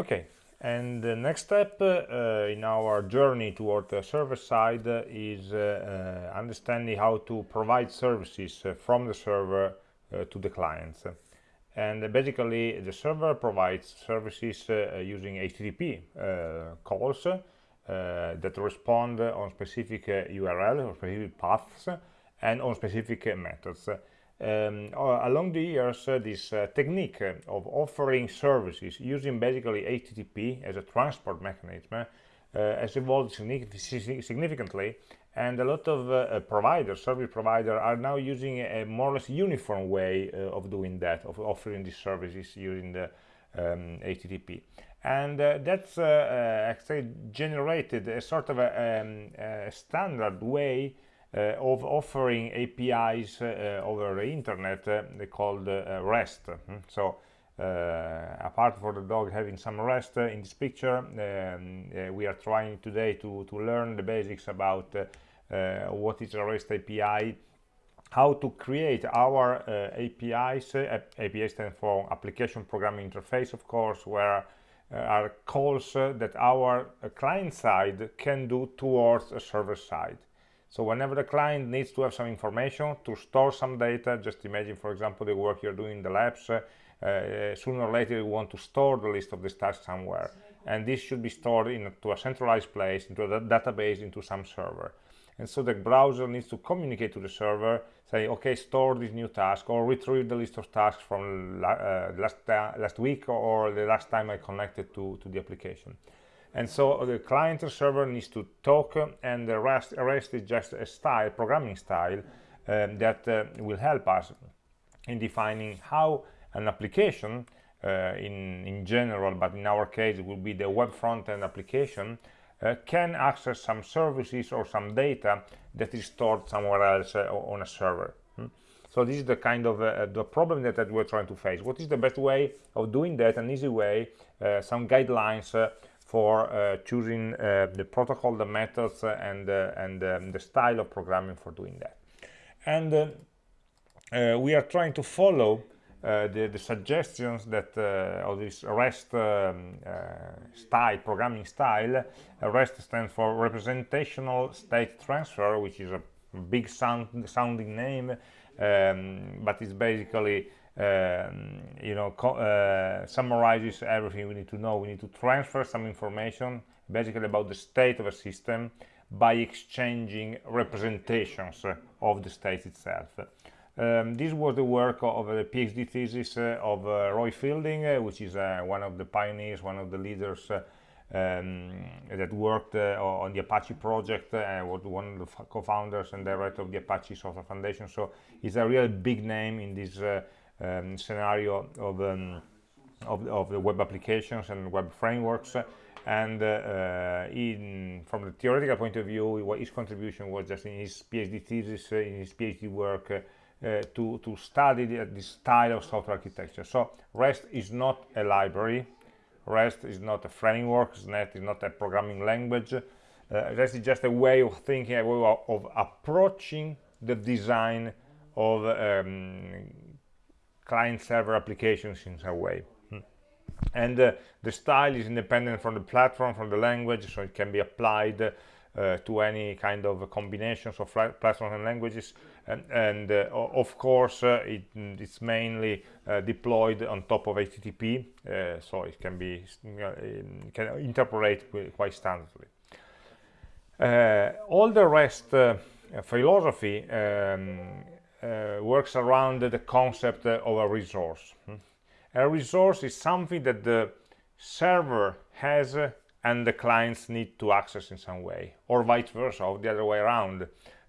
Okay, and the next step uh, in our journey toward the server side uh, is uh, uh, understanding how to provide services uh, from the server uh, to the clients. And basically, the server provides services using HTTP calls that respond on specific URL or specific paths and on specific methods um, along the years uh, this uh, technique of offering services using basically HTTP as a transport mechanism uh, has evolved significantly and a lot of uh, providers, service providers are now using a more or less uniform way uh, of doing that, of offering these services using the um, HTTP. And uh, that's actually generated a sort of a, um, a standard way uh, of offering APIs uh, over the internet uh, called REST. Hmm? So apart from the dog having some REST in this picture, um, we are trying today to, to learn the basics about what is a REST API, how to create our uh, APIs. Uh, API stands for Application Programming Interface, of course, where uh, are calls that our client side can do towards a server side. So whenever the client needs to have some information to store some data, just imagine, for example, the work you're doing in the labs, uh, uh, sooner or later you want to store the list of the tasks somewhere. And this should be stored into a centralized place, into a database, into some server. And so the browser needs to communicate to the server, say, okay, store this new task, or retrieve the list of tasks from uh, last, uh, last week or the last time I connected to, to the application and so the client and server needs to talk and the rest, rest is just a style programming style um, that uh, will help us in defining how an application uh, in in general but in our case it will be the web front-end application uh, can access some services or some data that is stored somewhere else uh, on a server. Hmm? so this is the kind of uh, the problem that, that, we're trying to face. What is the best way of doing that? An easy way uh, some guidelines for uh, choosing uh, the protocol, the methods, uh, and, and um, the style of programming for doing that. And we are trying to follow uh, the, the, suggestions that uh, of this REST um, uh, style, programming style, REST stands for Representational State Transfer, which is a big sound, sounding name, um, but it's basically um, you know uh, summarizes everything we need to know we need to transfer some information basically about the state of a system by exchanging representations of the state itself um, this was the work of a PhD thesis uh, of uh, Roy Fielding, uh, which is uh, one of the pioneers, one of the leaders uh, um, that worked uh, on the Apache project, was one of the co-founders and director of the Apache Software Foundation. So he's a real big name in this um, scenario of, um, of, of, the web applications and web frameworks. And uh, in, from the theoretical point of view what his contribution was just in his PhD thesis uh, in his PhD work uh, to, to study the, this style of software architecture. So REST is not a library. REST is not a framework. REST is not a programming language. Uh, REST is just a way of thinking a way of, of approaching the design of um, client-server applications in some way. Hmm. And uh, the style is independent from the platform, from the language, so it can be applied uh, to any kind of combinations of platforms and languages. And, and uh, of course, uh, it, it's mainly uh, deployed on top of HTTP, uh, so it can be can interpolate quite standardly. all the rest philosophy um, works around the concept of a resource. Hmm? A resource is something that the server has and the clients need to access in some way, or vice versa, or the other way around.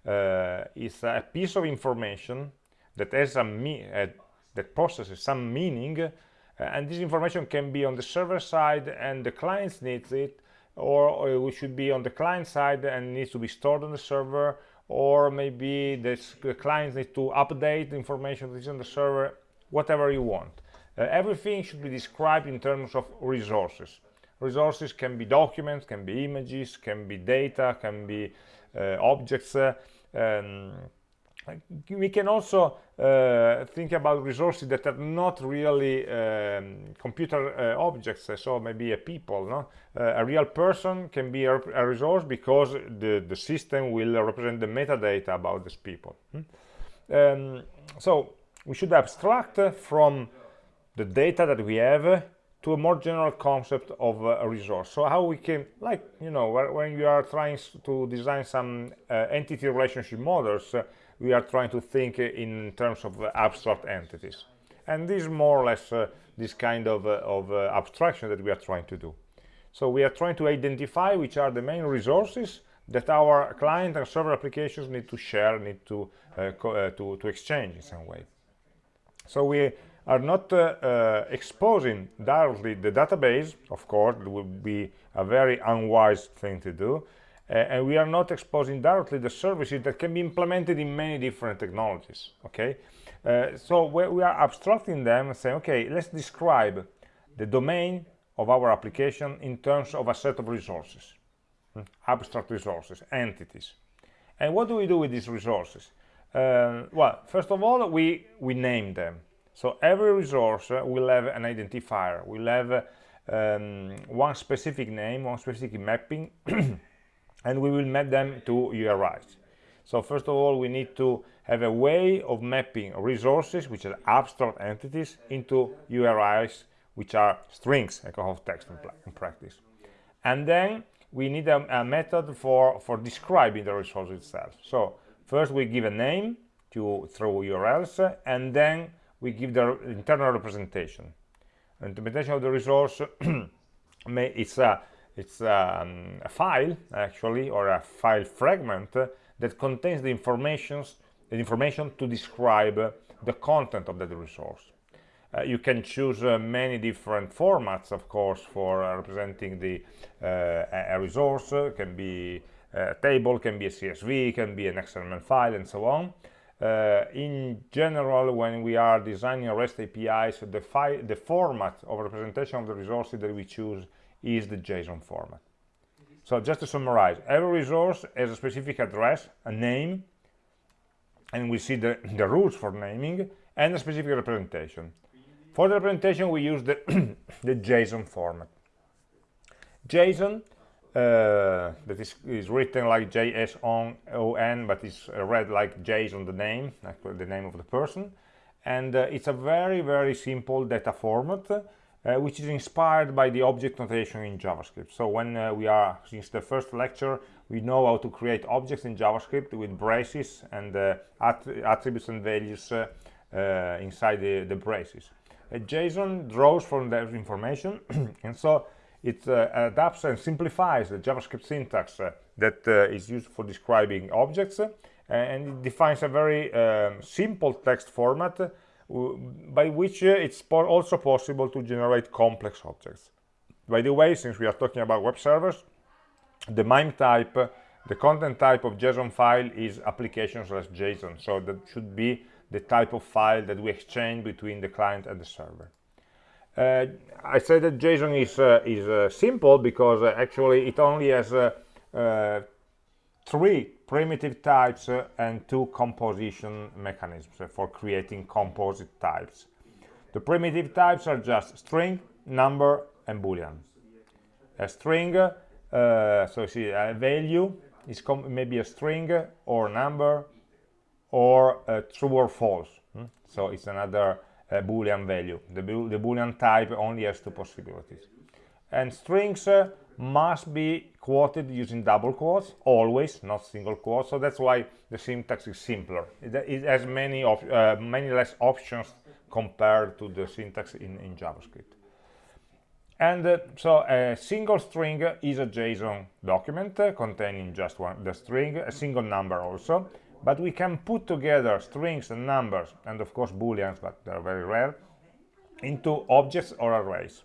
Uh, it's a piece of information that has a uh, that possesses some meaning, uh, and this information can be on the server side and the clients needs it, or, or it should be on the client side and needs to be stored on the server, or maybe the clients need to update the information that is on the server, whatever you want. Uh, everything should be described in terms of resources. Resources can be documents, can be images, can be data, can be uh, objects, uh, we can also uh, think about resources that are not really um, computer uh, objects so maybe a people no? Uh, a real person can be a, a, resource because the the system will represent the metadata about these people. Hmm? um, so we should abstract from the data that we have to a more general concept of a resource. So how we can like you know when you are trying to design some uh, entity relationship models uh, we are trying to think in terms of uh, abstract entities. And this is more or less uh, this kind of, uh, of abstraction that we are trying to do. So we are trying to identify which are the main resources that our client and server applications need to share need to to, to exchange in some way. So we are not uh, uh, exposing directly the database, of course, it would be a very unwise thing to do, uh, and we are not exposing directly the services that can be implemented in many different technologies, okay? Uh, so we, are abstracting them and saying, okay, let's describe the domain of our application in terms of a set of resources, hmm? abstract resources, entities. And what do we do with these resources? Uh, well, first of all, we, we name them so every resource will have an identifier, will have um, one specific name, one specific mapping, and we will map them to URIs. So first of all, we need to have a way of mapping resources, which are abstract entities, into URIs, which are strings, echo of text in, practice. And then we need a, a, method for, for describing the resource itself. So first we give a name to through URLs, and then we give the internal representation. Implementation of the resource may, it's a it's um, a file actually or a file fragment that contains the informations the information to describe the content of that resource. Uh, you can choose uh, many different formats, of course, for uh, representing the uh, a resource. It can be a table, can be a CSV, can be an XML file, and so on. Uh, in general, when we are designing REST APIs, the, the format of representation of the resources that we choose is the JSON format. So just to summarize, every resource has a specific address, a name, and we see the, the rules for naming, and a specific representation. For the representation, we use the, the JSON format. JSON uh, that is, is written like J-S-O-N, but it's read like Jason the name, like the name of the person. And uh, it's a very, very simple data format, uh, which is inspired by the object notation in JavaScript. So when uh, we are, since the first lecture, we know how to create objects in JavaScript with braces and uh, att attributes and values uh, inside the, the braces. JSON draws from that information, and so it uh, adapts and simplifies the JavaScript syntax uh, that uh, is used for describing objects and it defines a very um, simple text format by which it's po also possible to generate complex objects. By the way, since we are talking about web servers, the MIME type, the content type of JSON file is application slash JSON. So that should be the type of file that we exchange between the client and the server. Uh, I say that JSON is uh, is uh, simple because actually it only has three primitive types and two composition mechanisms for creating composite types. The primitive types are just string, number, and boolean. A string, uh, so see, a value is maybe a string or number or true or false. Hmm? So it's another uh, boolean value the, the boolean type only has two possibilities and strings uh, must be quoted using double quotes always not single quotes. So that's why the syntax is simpler. It, it has many of uh, many less options compared to the syntax in, in javascript. And uh, so a single string is a json document uh, containing just one the string a single number also. But we can put together strings and numbers and of course booleans but they're very rare into objects or arrays.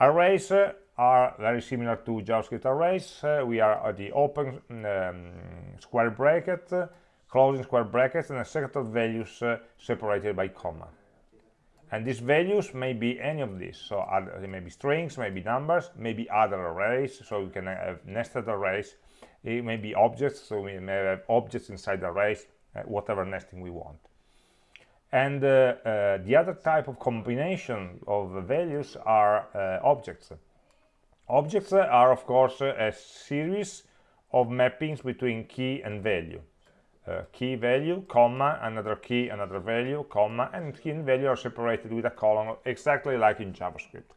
Arrays uh, are very similar to javascript arrays uh, we are at the open um, square bracket uh, closing square brackets and a set of values uh, separated by comma. And these values may be any of these. So other, they may be strings maybe numbers maybe other arrays. So we can have nested arrays. It may be objects so we may have objects inside the arrays uh, whatever nesting we want. And uh, uh, the other type of combination of values are objects objects are of course a series of mappings between key and value. Uh, key value comma another key another value comma and key and value are separated with a colon exactly like in javascript.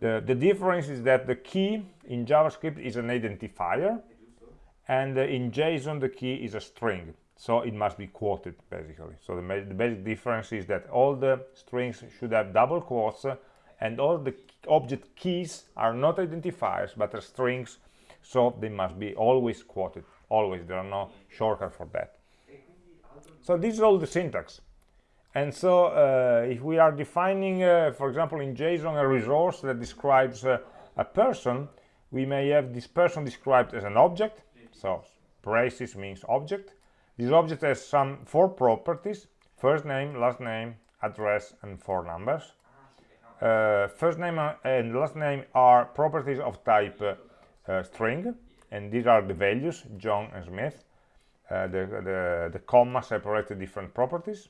The, the difference is that the key in javascript is an identifier and uh, in json the key is a string. So it must be quoted basically. So the, the, basic difference is that all the strings should have double quotes uh, and all the object keys are not identifiers but are strings so they must be always quoted always. There are no shortcuts for that. So this is all the syntax. And so uh, if we are defining uh, for example in json a resource that describes uh, a person we may have this person described as an object. So braces means object. This object has some four properties, first name, last name, address, and four numbers. Uh, first name and last name are properties of type uh, uh, string, and these are the values, John and Smith. Uh, the, the, the comma separate the different properties.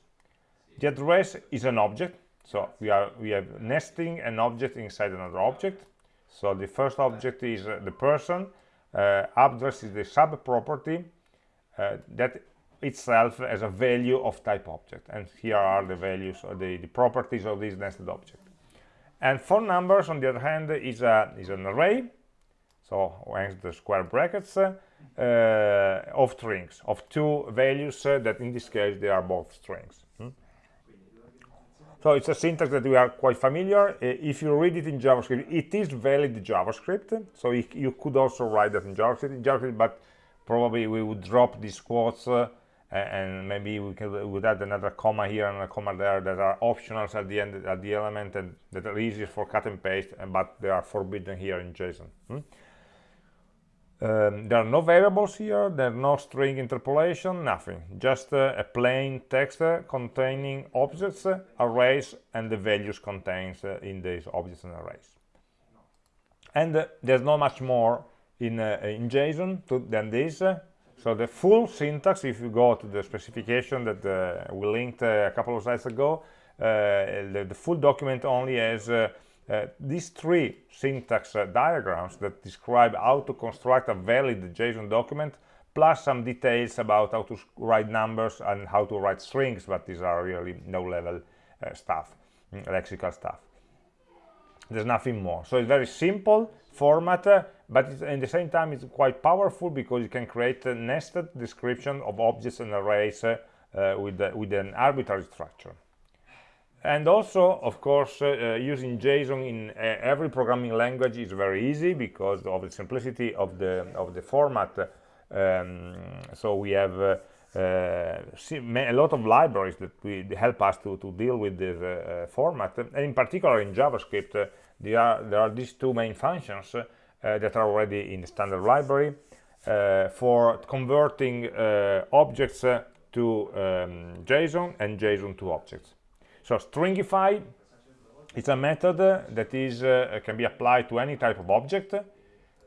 The address is an object, so we, are, we have nesting an object inside another object. So the first object is uh, the person, uh, address is the sub-property that itself as a value of type object and here are the values or the, the properties of this nested object and phone numbers on the other hand is a is an array. So hence the square brackets uh, of strings of two values uh, that in this case they are both strings. Hmm? so it's a syntax that we are quite familiar. Uh, if you read it in javascript it is valid javascript. So you could also write that in javascript, in JavaScript but probably we would drop these quotes uh, and maybe we could would add another comma here and a comma there that are optionals at the end at the element and that are easier for cut and paste but they are forbidden here in json. Hmm? um, there are no variables here. There are no string interpolation nothing. Just uh, a plain text uh, containing objects uh, arrays and the values contains uh, in these objects and arrays. And uh, there's not much more in uh, in json to, than this so the full syntax, if you go to the specification that uh, we linked uh, a couple of slides ago, uh, the, the, full document only has uh, uh, these three syntax diagrams that describe how to construct a valid JSON document, plus some details about how to write numbers and how to write strings, but these are really no-level stuff, mm, lexical stuff. There's nothing more. So it's very simple format but at the same time it's quite powerful because you can create a nested description of objects and arrays uh, with, uh, with an arbitrary structure. And also of course uh, using JSON in uh, every programming language is very easy because of the simplicity of the of the format. Um, so we have uh, uh, a lot of libraries that we help us to, to deal with this format. And in particular in JavaScript there are there are these two main functions uh, that are already in the standard library uh, for converting uh, objects to um, JSON and JSON to objects. So stringify is a method that is can be applied to any type of object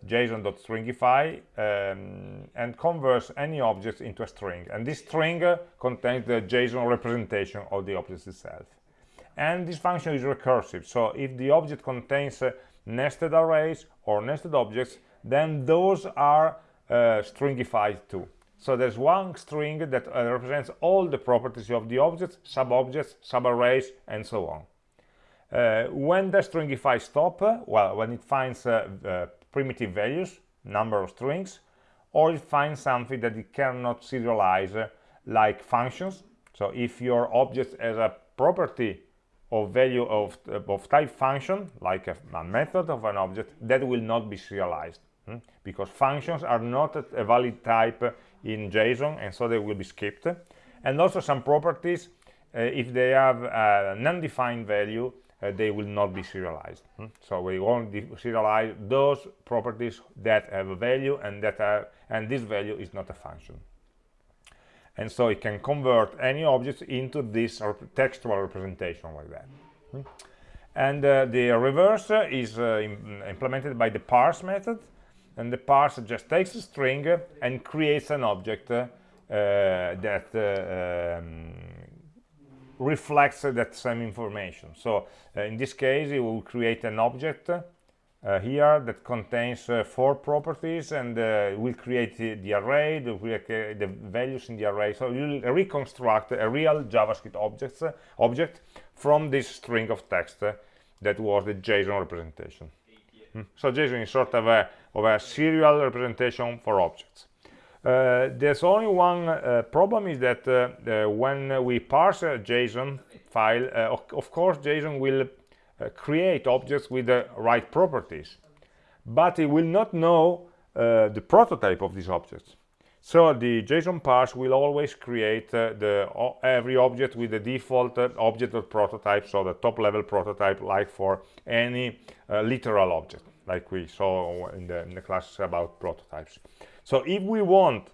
json.stringify um, and converts any object into a string. And this string uh, contains the json representation of the object itself. And this function is recursive. So if the object contains uh, nested arrays or nested objects, then those are uh, stringified too. So there's one string that uh, represents all the properties of the objects, sub-objects, sub-arrays, and so on. Uh, when the stringify stop, uh, well, when it finds uh, uh, primitive values, number of strings, or it finds something that it cannot serialize, like functions. So if your object has a property of value of, of type function, like a, a, method of an object, that will not be serialized. Hmm? Because functions are not a, valid type in JSON, and so they will be skipped. And also some properties, uh, if they have a non-defined value, uh, they will not be serialized. Hmm? So we only serialize those properties that have a value and that are, and this value is not a function and so it can convert any object into this textual representation like that hmm? and uh, the reverse is uh, Im implemented by the parse method and the parse just takes a string and creates an object uh, that um, reflects that same information. So in this case, it will create an object uh, here that contains uh, four properties and uh, will create the, the array, the, the, values in the array. So you'll reconstruct a real JavaScript objects, object from this string of text that was the JSON representation. Hmm. So JSON is sort of a, of a serial representation for objects. Uh, there's only one uh, problem is that uh, when we parse a JSON file, of, course JSON will uh, create objects with the right properties. But it will not know uh, the prototype of these objects. So the JSON parse will always create uh, the every object with the default uh, object or prototype so the top level prototype like for any uh, literal object like we saw in the, in the class about prototypes. So if we want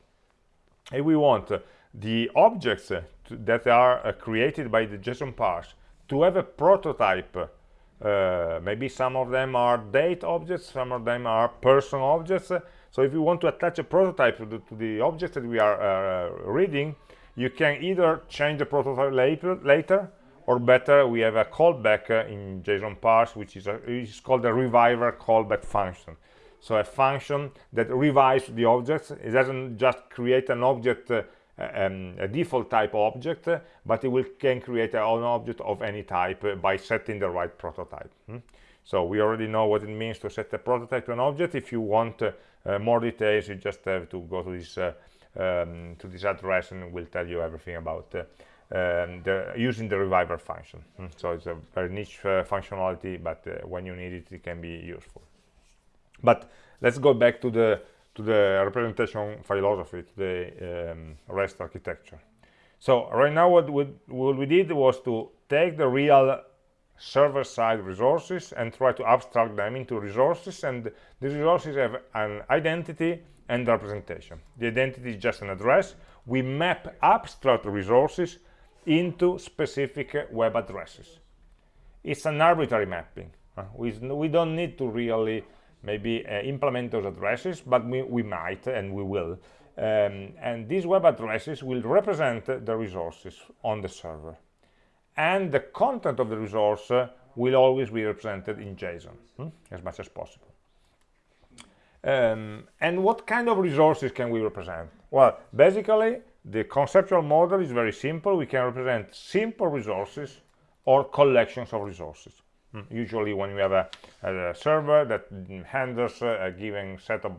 if we want uh, the objects to, that are created by the JSON parse to have a prototype uh, maybe some of them are date objects some of them are person objects. So if you want to attach a prototype to the, to the object that we are uh, reading you can either change the prototype later later or better we have a callback uh, in json parse which is, a, is called a reviver callback function. So a function that revives the objects. It doesn't just create an object uh, um, a default type object, but it will can create an object of any type by setting the right prototype. Hmm? So we already know what it means to set a prototype to an object. If you want uh, uh, more details, you just have to go to this uh, um, to this address, and we'll tell you everything about uh, um, the, using the reviver function. Hmm? So it's a very niche uh, functionality, but uh, when you need it, it can be useful. But let's go back to the to the representation philosophy, to the um, REST architecture. So right now what we, what we did was to take the real server-side resources and try to abstract them into resources and these resources have an identity and representation. The identity is just an address. We map abstract resources into specific web addresses. It's an arbitrary mapping. We, we don't need to really maybe uh, implement those addresses, but we, we might and we will. Um, and these web addresses will represent the resources on the server. And the content of the resource uh, will always be represented in JSON, hmm? as much as possible. Um, and what kind of resources can we represent? Well, basically, the conceptual model is very simple. We can represent simple resources or collections of resources. Usually when you have a, a server that handles a given set of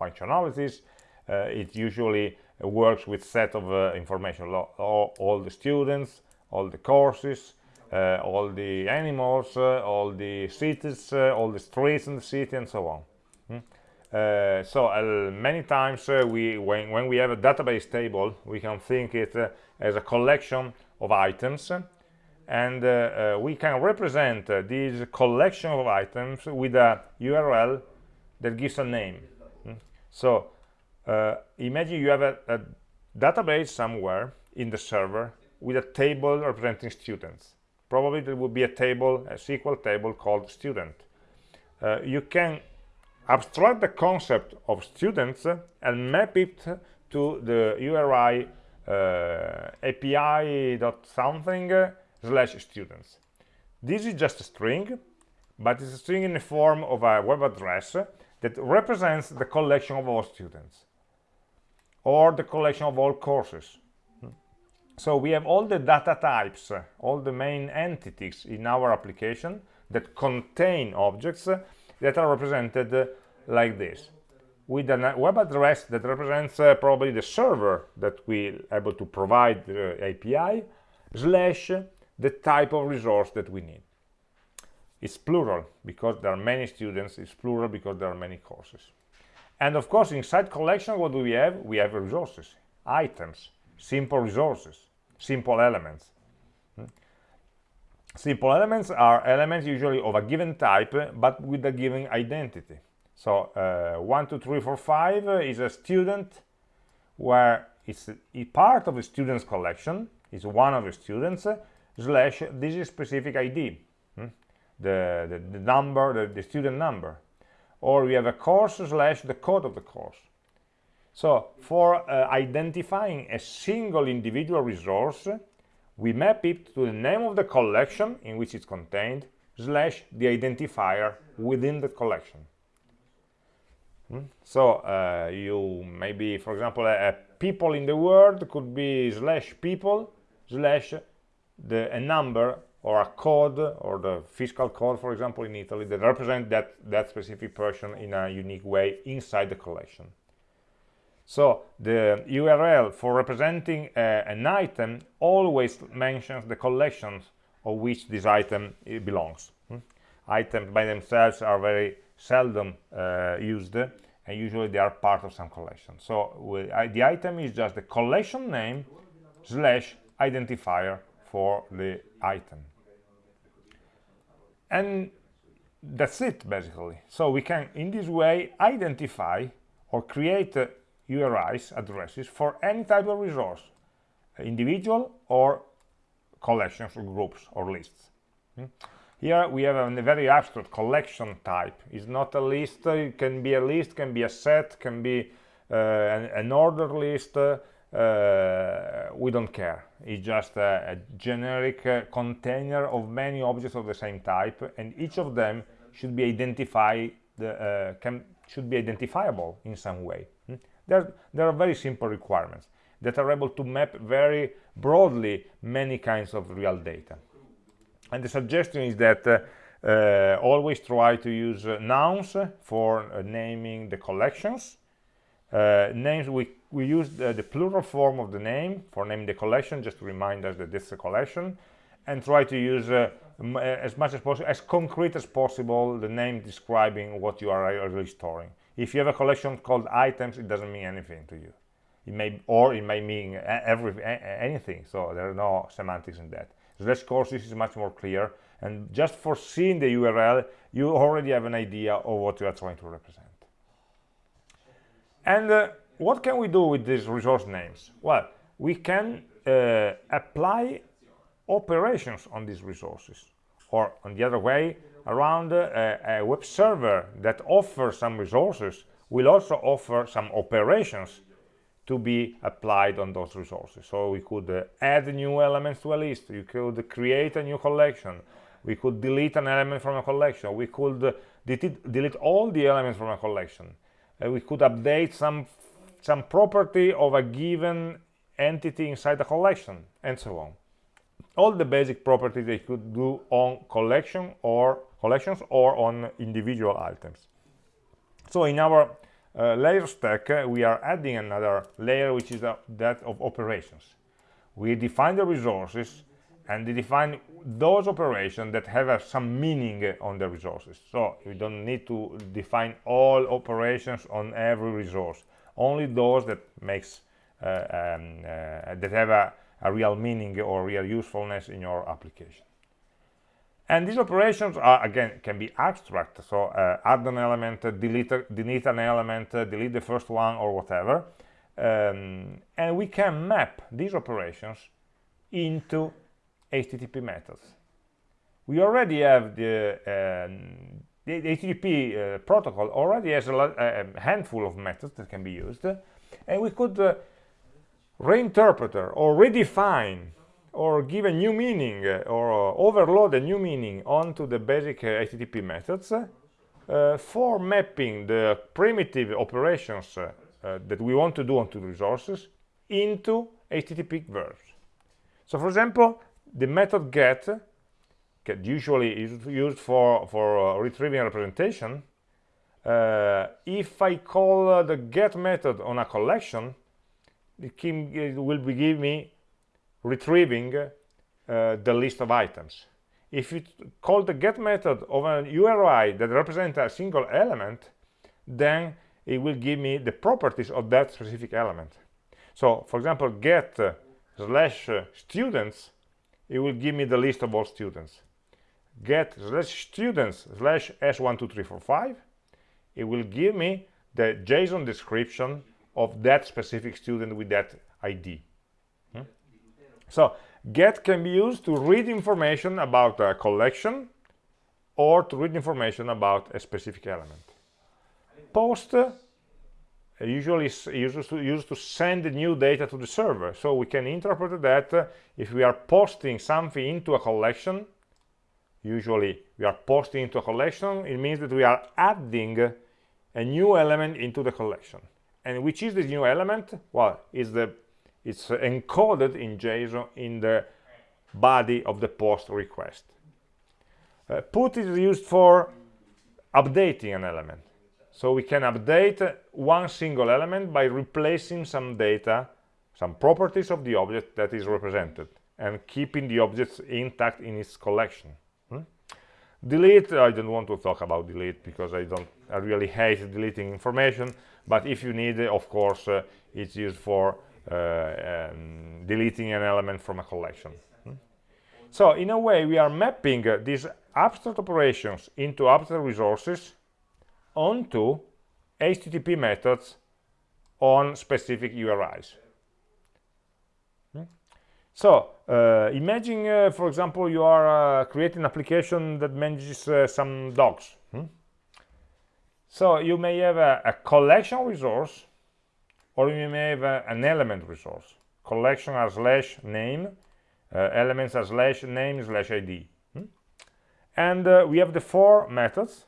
functionalities, uh, it usually works with set of uh, information, all, all, the students, all the courses, uh, all the animals, uh, all the cities, uh, all the streets in the city, and so on. Mm. So many times we, when, when we have a database table, we can think it as a collection of items and uh, uh, we can represent uh, this collection of items with a URL that gives a name. Mm. So imagine you have a, a database somewhere in the server with a table representing students. Probably there would be a table, a SQL table called student. Uh, you can abstract the concept of students and map it to the URI uh, API dot something slash students. This is just a string, but it's a string in the form of a web address that represents the collection of all students or the collection of all courses. So we have all the data types, all the main entities in our application that contain objects that are represented like this with a web address that represents uh, probably the server that we able to provide the API slash the type of resource that we need. It's plural because there are many students, it's plural because there are many courses. And of course, inside collection, what do we have? We have resources, items, simple resources, simple elements. Hmm? Simple elements are elements usually of a given type, but with a given identity. So uh, 1, 2, 3, 4, 5 is a student where it's a part of the student's collection, is one of the students, slash this is specific ID, hmm? the, the, the, number, the, the student number. Or we have a course slash the code of the course. So for uh, identifying a single individual resource, we map it to the name of the collection in which it's contained, slash the identifier within the collection. Hmm? So uh, you maybe, for example, a, a, people in the world could be slash people slash the a number or a code or the fiscal code, for example, in Italy that represent that that specific person in a unique way inside the collection. So the URL for representing uh, an item always mentions the collections of which this item uh, belongs. Hmm? Items by themselves are very seldom uh, used and usually they are part of some collection. So the item is just the collection name slash identifier for the item. And that's it basically. So we can in this way identify or create uh, URIs addresses for any type of resource, individual or collections or groups or lists. Hmm? Here we have a very abstract collection type. It's not a list, it can be a list, can be a set, can be uh, an, an order list, uh, we don't care. It's just a, a generic uh, container of many objects of the same type and each of them should be identified, uh, can, should be identifiable in some way. Hmm? There, there are very simple requirements that are able to map very broadly many kinds of real data. And the suggestion is that uh, uh, always try to use uh, nouns for uh, naming the collections. Uh, names, we, we use the, the, plural form of the name for naming the collection, just to remind us that this is a collection, and try to use uh, as much as possible, as concrete as possible, the name describing what you are really storing. If you have a collection called items, it doesn't mean anything to you. It may, or it may mean every, anything, so there are no semantics in that. So this course, this is much more clear, and just for seeing the URL, you already have an idea of what you are trying to represent. And uh, what can we do with these resource names? Well, we can uh, apply operations on these resources, or on the other way, around uh, a web server that offers some resources will also offer some operations to be applied on those resources. So we could uh, add new elements to a list, you could create a new collection, we could delete an element from a collection, we could uh, delete, all the elements from a collection, uh, we could update some, some property of a given entity inside the collection, and so on. All the basic properties they could do on collection or collections or on individual items. So in our uh, layer stack, uh, we are adding another layer, which is that of operations. We define the resources and we define those operations that have uh, some meaning on the resources. So you don't need to define all operations on every resource, only those that makes uh, um, uh, that have a, a real meaning or real usefulness in your application. And these operations are, again, can be abstract. So uh, add an element, delete, delete an element, delete the first one or whatever. Um, and we can map these operations into HTTP methods. We already have the, um, the, HTTP uh, protocol already has a, a, handful of methods that can be used. And we could uh, reinterpret or redefine or give a new meaning uh, or uh, overload a new meaning onto the basic HTTP uh, methods uh, for mapping the primitive operations uh, that we want to do onto the resources into HTTP verbs. So for example, the method get, usually is used for, for retrieving a representation. if I call the get method on a collection, it will give me retrieving uh, the list of items. If you call the get method of an URI that represents a single element, then it will give me the properties of that specific element. So, for example, get uh, slash uh, students, it will give me the list of all students. Get slash students slash s12345, it will give me the JSON description of that specific student with that ID. Hmm? So get can be used to read information about a collection or to read information about a specific element. Post usually used to, used to send new data to the server. So we can interpret that uh, if we are posting something into a collection, usually we are posting into a collection, it means that we are adding a new element into the collection. And which is this new element? Well, it's, the, it's encoded in JSON in the body of the post request. Uh, put is used for updating an element. So we can update one single element by replacing some data, some properties of the object that is represented and keeping the objects intact in its collection. Hmm? Delete, I don't want to talk about delete because I don't, I really hate deleting information, but if you need, of course, uh, it's used for uh, um, deleting an element from a collection. Hmm? So in a way, we are mapping uh, these abstract operations into abstract resources onto HTTP methods on specific URIs. Hmm? So uh, imagine, uh, for example, you are uh, creating an application that manages uh, some dogs. Hmm? So you may have a, a, collection resource or you may have a, an element resource. Collection as slash name, uh, elements as slash name slash ID. Hmm? And uh, we have the four methods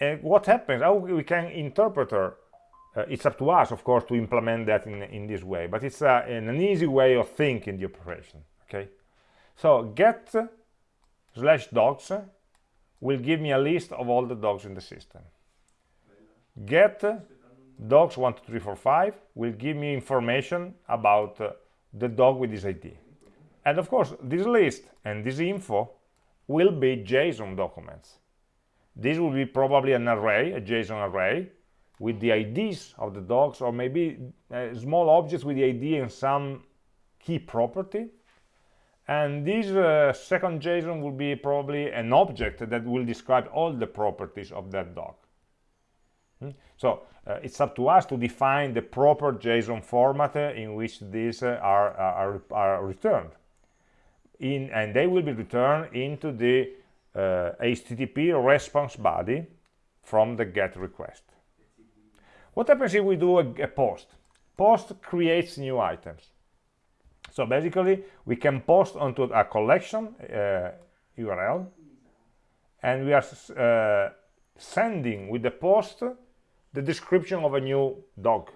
and what happens? How we can interpreter uh, it's up to us of course to implement that in, in this way but it's uh, an easy way of thinking the operation okay? So get slash dogs will give me a list of all the dogs in the system. Get dogs 1 2 3 4 5 will give me information about uh, the dog with this id and of course this list and this info will be json documents this will be probably an array, a JSON array, with the IDs of the dogs, or maybe uh, small objects with the ID and some key property. And this uh, second JSON will be probably an object that will describe all the properties of that dog. Hmm? So uh, it's up to us to define the proper JSON format in which these uh, are, are, are returned. In, and they will be returned into the uh, HTTP response body from the GET request. What happens if we do a, a post? Post creates new items. So basically, we can post onto a collection uh, URL, and we are uh, sending with the post the description of a new dog.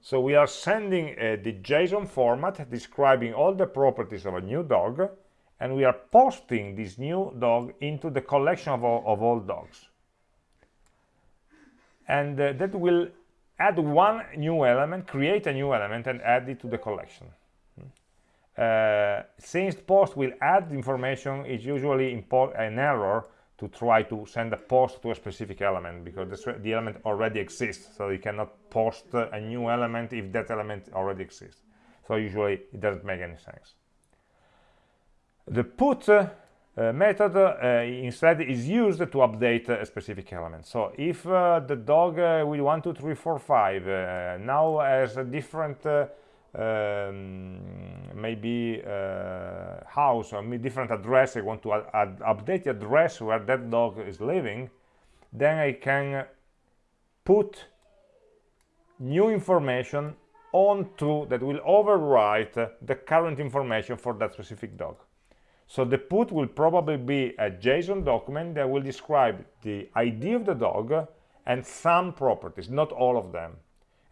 So we are sending uh, the JSON format describing all the properties of a new dog and we are posting this new dog into the collection of all, of all dogs. And uh, that will add one new element create a new element and add it to the collection. Uh, since post will add information it's usually an error to try to send a post to a specific element because the, the element already exists. So you cannot post a new element if that element already exists. So usually it doesn't make any sense the put uh, method uh, instead is used to update a specific element. So if uh, the dog with 1, 2, 3, 4, 5 now has a different um, maybe uh, house or different address I want to update the address where that dog is living then I can put new information onto that will overwrite the current information for that specific dog so the put will probably be a JSON document that will describe the ID of the dog and some properties, not all of them.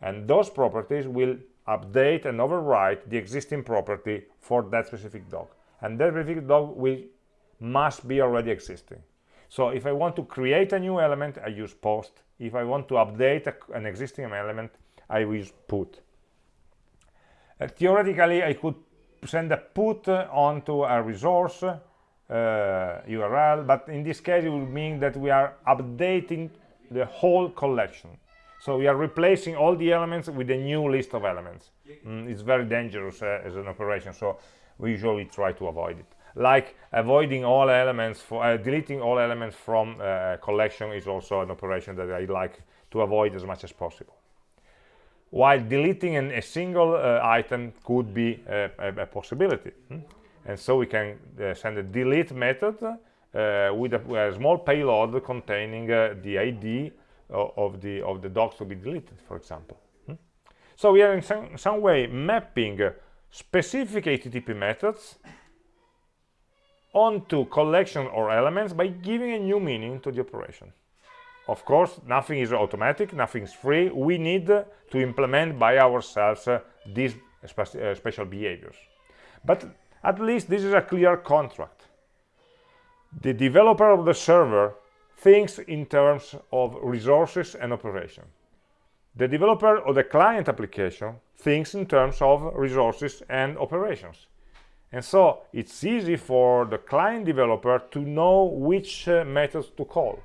And those properties will update and overwrite the existing property for that specific dog. And that specific dog will must be already existing. So if I want to create a new element, I use post. If I want to update a, an existing element, I use put. Uh, theoretically, I could send a put onto a resource uh, URL, but in this case it will mean that we are updating the whole collection. So we are replacing all the elements with a new list of elements. Mm, it's very dangerous uh, as an operation, so we usually try to avoid it. Like avoiding all elements, for uh, deleting all elements from a uh, collection is also an operation that I like to avoid as much as possible while deleting an, a single uh, item could be a, a, a possibility hmm? and so we can uh, send a delete method uh, with, a, a, small payload containing uh, the ID of the of the docs to be deleted for example hmm? so we are in some, some way mapping specific http methods onto collection or elements by giving a new meaning to the operation of course nothing is automatic nothing is free. We need to implement by ourselves uh, these spe uh, special behaviors. But at least this is a clear contract. The developer of the server thinks in terms of resources and operation. The developer of the client application thinks in terms of resources and operations. And so it's easy for the client developer to know which uh, methods to call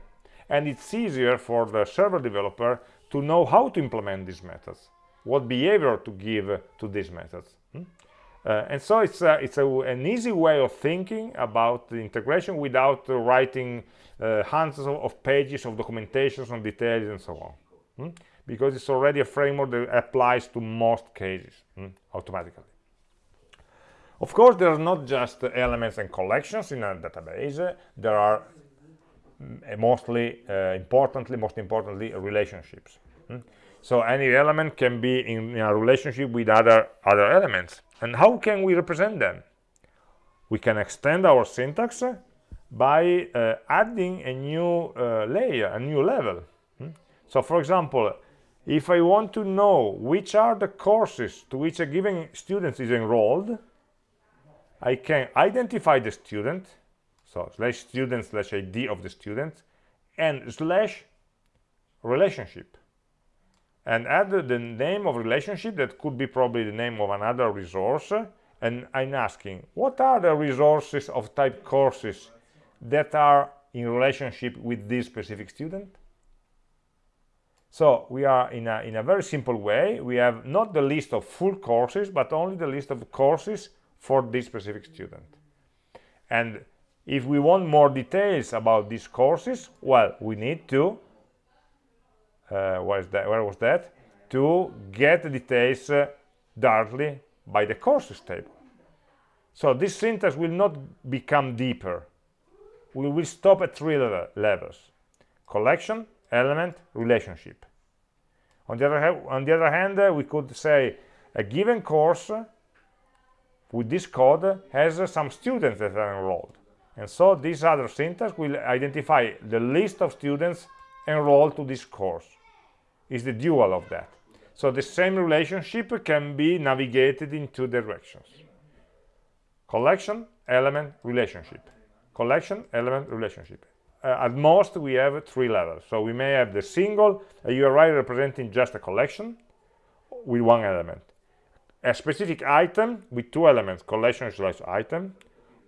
and it's easier for the server developer to know how to implement these methods what behavior to give to these methods hmm? uh, and so it's a, it's a, an easy way of thinking about the integration without uh, writing uh, hundreds of, of, pages of documentations on details and so on hmm? because it's already a framework that applies to most cases hmm? automatically of course there are not just elements and collections in a database there are mostly uh, importantly most importantly relationships hmm? so any element can be in, in, a relationship with other other elements and how can we represent them we can extend our syntax by uh, adding a new uh, layer a new level hmm? so for example if i want to know which are the courses to which a given student is enrolled i can identify the student so slash student slash id of the student and slash relationship. And add the name of relationship that could be probably the name of another resource. And I'm asking what are the resources of type courses that are in relationship with this specific student? So we are in a, in a very simple way. We have not the list of full courses but only the list of courses for this specific student. And if we want more details about these courses well we need to uh, where that where was that? To get the details uh, directly by the courses table. So this syntax will not become deeper. We will stop at three level levels. Collection element relationship. On the other, on the other hand uh, we could say a given course with this code has uh, some students that are enrolled and so this other syntax will identify the list of students enrolled to this course. Is the dual of that. So the same relationship can be navigated in two directions. Collection, element, relationship. Collection, element, relationship. Uh, at most, we have three levels. So we may have the single a URI representing just a collection with one element. A specific item with two elements, collection slash item,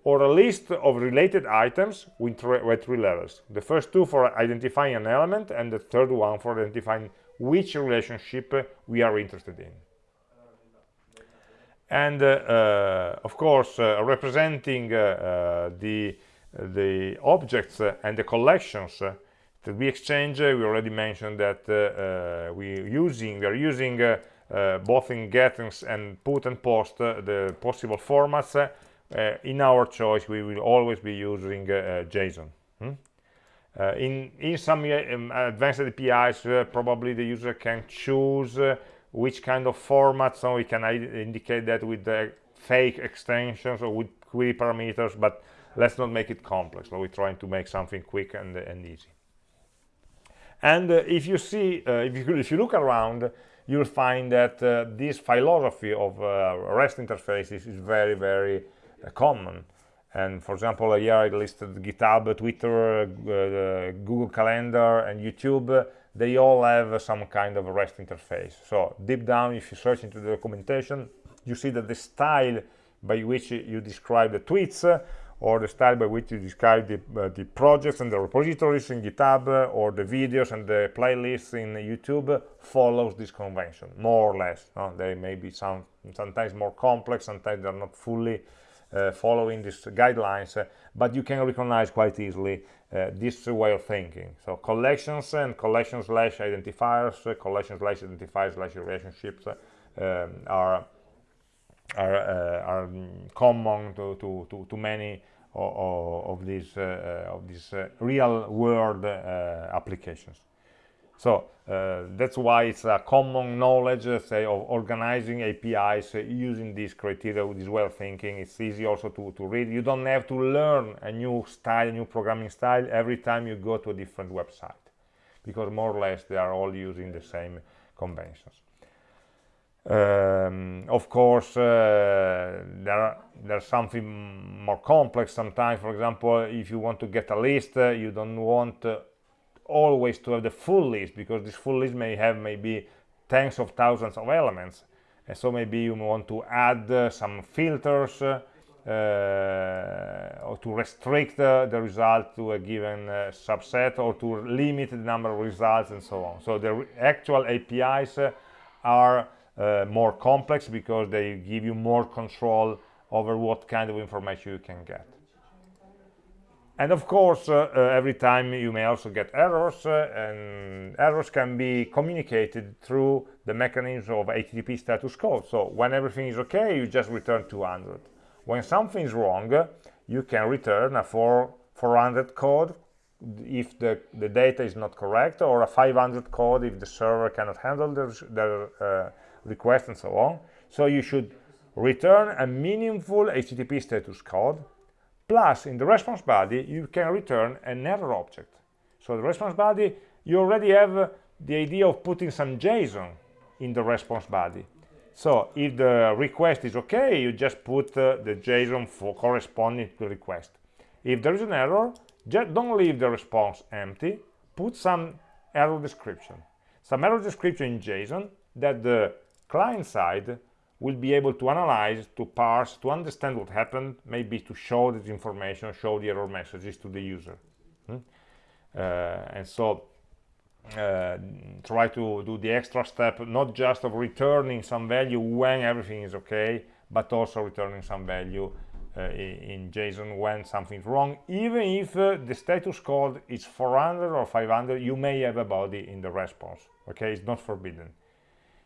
or a list of related items with, three levels. The first two for identifying an element and the third one for identifying which relationship we are interested in. And uh, uh, of course, uh, representing uh, uh, the, the objects and the collections that we exchange, we already mentioned that we using we are using both in get and put and post the possible formats uh, in our choice we will always be using uh, JSON hmm? Uh, in in some um, advanced APIs probably the user can choose which kind of format so we can indicate that with the fake extensions or with query parameters but let's not make it complex so we're trying to make something quick and, and easy and uh, if you see uh, if you if you look around you'll find that uh, this philosophy of rest interfaces is very very common. And for example here I listed GitHub, Twitter, uh, Google Calendar and YouTube. They all have some kind of REST interface. So deep down if you search into the documentation you see that the style by which you describe the tweets or the style by which you describe the, uh, the projects and the repositories in GitHub or the videos and the playlists in YouTube follows this convention more or less. No? they may be some sometimes more complex sometimes they're not fully uh, following these guidelines, uh, but you can recognize quite easily uh, this way of thinking. So collections and collection slash identifiers, collection slash identifiers slash relationships um, are are, uh, are common to, to, to, to many of, of these uh, of these uh, real world applications. So uh, that's why it's a common knowledge, uh, say, of organizing APIs uh, using this criteria, this of thinking. It's easy also to, to read. You don't have to learn a new style, a new programming style every time you go to a different website because more or less they are all using the same conventions. Um, of course, uh, there there's something more complex sometimes. For example, if you want to get a list, uh, you don't want uh, always to have the full list because this full list may have maybe tens of thousands of elements. And so maybe you want to add uh, some filters uh, or to restrict uh, the result to a given subset or to limit the number of results and so on. So the actual APIs are uh, more complex because they give you more control over what kind of information you can get. And of course, uh, uh, every time you may also get errors, uh, and errors can be communicated through the mechanism of HTTP status code. So when everything is okay, you just return 200. When something is wrong, you can return a 4, 400 code if the, the data is not correct, or a 500 code if the server cannot handle the, the uh, request and so on. So you should return a meaningful HTTP status code, plus in the response body, you can return an error object. So the response body, you already have the idea of putting some JSON in the response body. So if the request is okay, you just put uh, the JSON for corresponding to the request. If there is an error, just don't leave the response empty, put some error description. Some error description in JSON that the client side will be able to analyze, to parse, to understand what happened, maybe to show this information, show the error messages to the user. Hmm? Uh, and so uh, try to do the extra step, not just of returning some value when everything is okay, but also returning some value uh, in JSON when something's wrong. Even if uh, the status code is 400 or 500, you may have a body in the response. Okay, it's not forbidden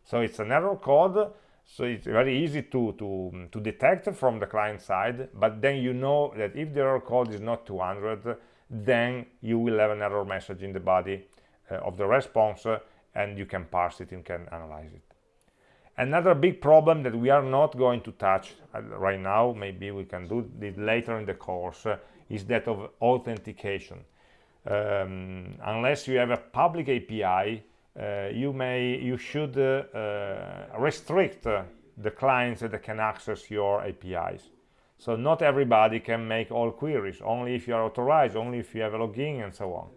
so it's an error code so it's very easy to, to, to detect from the client side but then you know that if the error code is not 200 then you will have an error message in the body uh, of the response uh, and you can parse it and can analyze it. Another big problem that we are not going to touch uh, right now maybe we can do it later in the course uh, is that of authentication. Um, unless you have a public API you may you should uh, uh, restrict the clients that can access your APIs so not everybody can make all queries only if you are authorized only if you have a login and so on.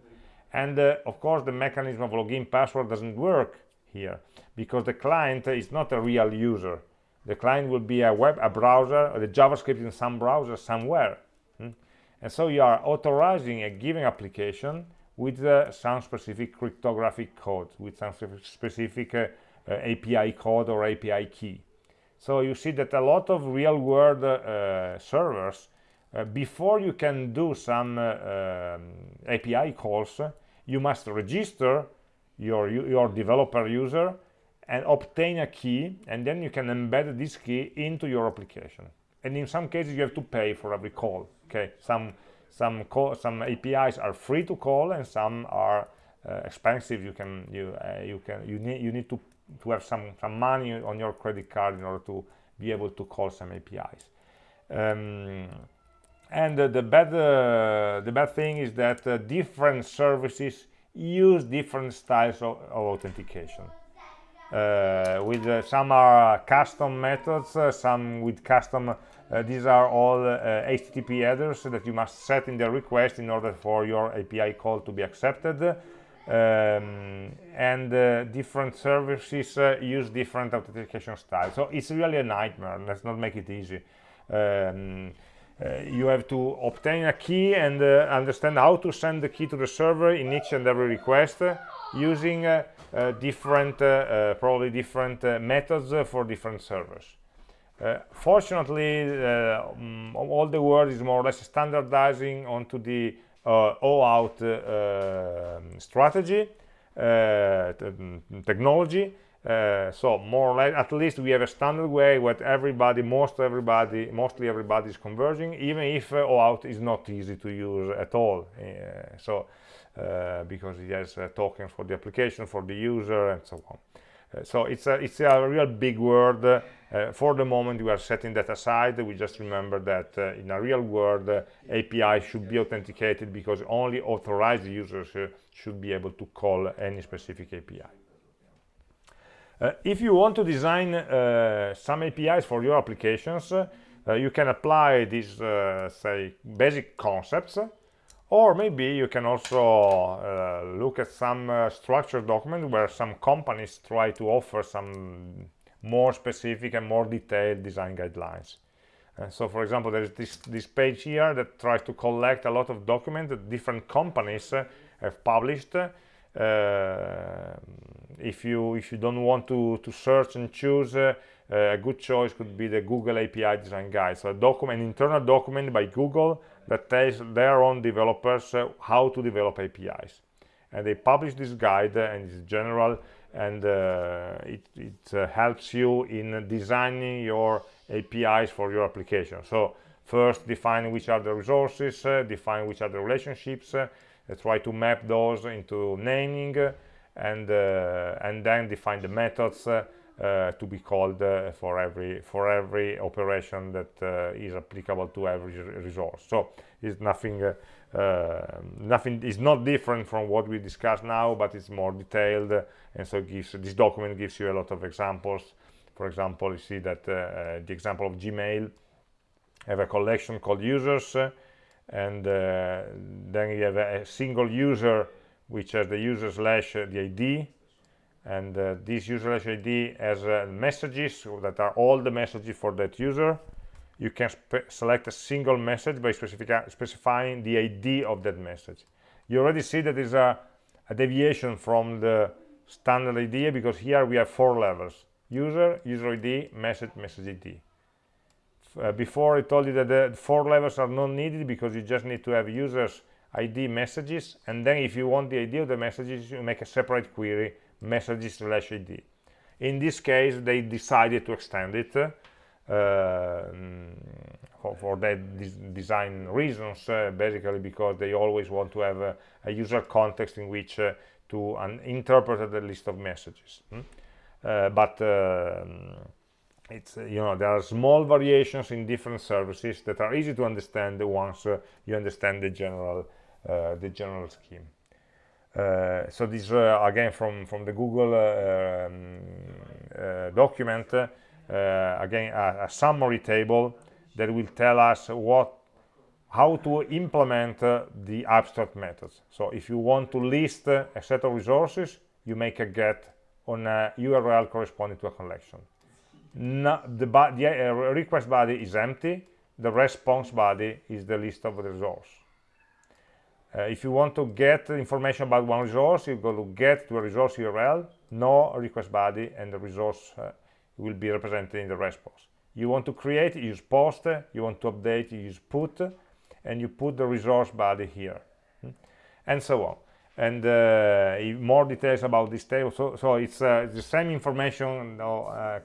And uh, of course the mechanism of login password doesn't work here because the client is not a real user. The client will be a web a browser the javascript in some browser somewhere. Hmm? and so you are authorizing a given application with uh, some specific cryptographic code, with some specific uh, uh API code or API key. So you see that a lot of real-world uh, servers, uh, before you can do some um, API calls, you must register your, your developer user and obtain a key, and then you can embed this key into your application. And in some cases, you have to pay for every call. Okay, some some some APIs are free to call and some are uh, expensive. You can you uh, you can you need you need to to have some some money on your credit card in order to be able to call some APIs um, and uh, the bad uh, the bad thing is that uh, different services use different styles of, of authentication. Uh, with some are custom methods some with custom uh, these are all HTTP uh, headers that you must set in the request in order for your API call to be accepted. Um, and uh, different services uh, use different authentication styles. So it's really a nightmare. Let's not make it easy. Um, uh, you have to obtain a key and uh, understand how to send the key to the server in each and every request using different, probably different methods for different servers. Uh, fortunately, uh, um, all the world is more or less standardizing onto the uh, OAuth uh, um, strategy, uh, technology, uh, so more or less at least we have a standard way where everybody most everybody mostly everybody is converging even if OAuth is not easy to use at all. So because it has uh, tokens for the application for the user and so on so it's a it's a real big word uh, for the moment we are setting that aside. We just remember that in a real world API should be authenticated because only authorized users should be able to call any specific API uh, if you want to design uh, some APIs for your applications, uh, you can apply these, uh, say, basic concepts, or maybe you can also uh, look at some uh, structured document where some companies try to offer some more specific and more detailed design guidelines. so, for example, there is this, this page here that tries to collect a lot of documents that different companies have published if you if you don't want to to search and choose uh, a good choice could be the Google API design guide so a document an internal document by Google that tells their own developers uh, how to develop APIs and they publish this guide uh, and it's general and uh, it, it uh, helps you in designing your APIs for your application. So first define which are the resources define which are the relationships try to map those into naming and and then define the methods uh, uh, to be called for every for every operation that is applicable to every resource. So it's nothing nothing is not different from what we discussed now but it's more detailed and so gives this document gives you a lot of examples. For example you see that uh, the example of gmail have a collection called users uh, and uh, then you have a, single user which has the user slash uh, the ID and uh, this user ID has uh, messages that are all the messages for that user. You can select a single message by specifying the ID of that message. You already see that is a, a deviation from the standard idea because here we have four levels. User user ID message message ID uh, before I told you that the four levels are not needed because you just need to have users id messages. And then if you want the id of the messages you make a separate query messages slash id in this case they decided to extend it uh, for, for that design reasons uh, basically because they always want to have a, a user context in which uh, to interpret the list of messages hmm? Uh, but um, it's uh, you know there are small variations in different services that are easy to understand once uh, you understand the general uh, the general scheme. Uh, so this uh, again from from the Google um, document again a, a, summary table that will tell us what how to implement the abstract methods. So if you want to list a set of resources, you make a get on a URL corresponding to a collection. No, the, the uh, request body is empty. The response body is the list of the resource. Uh, if you want to get information about one resource, you go to get to a resource URL, no request body, and the resource uh, will be represented in the response. You want to create, you use post, you want to update, you use put, and you put the resource body here, hmm? and so on. And uh, more details about this table. So, so it's, uh, the same information uh,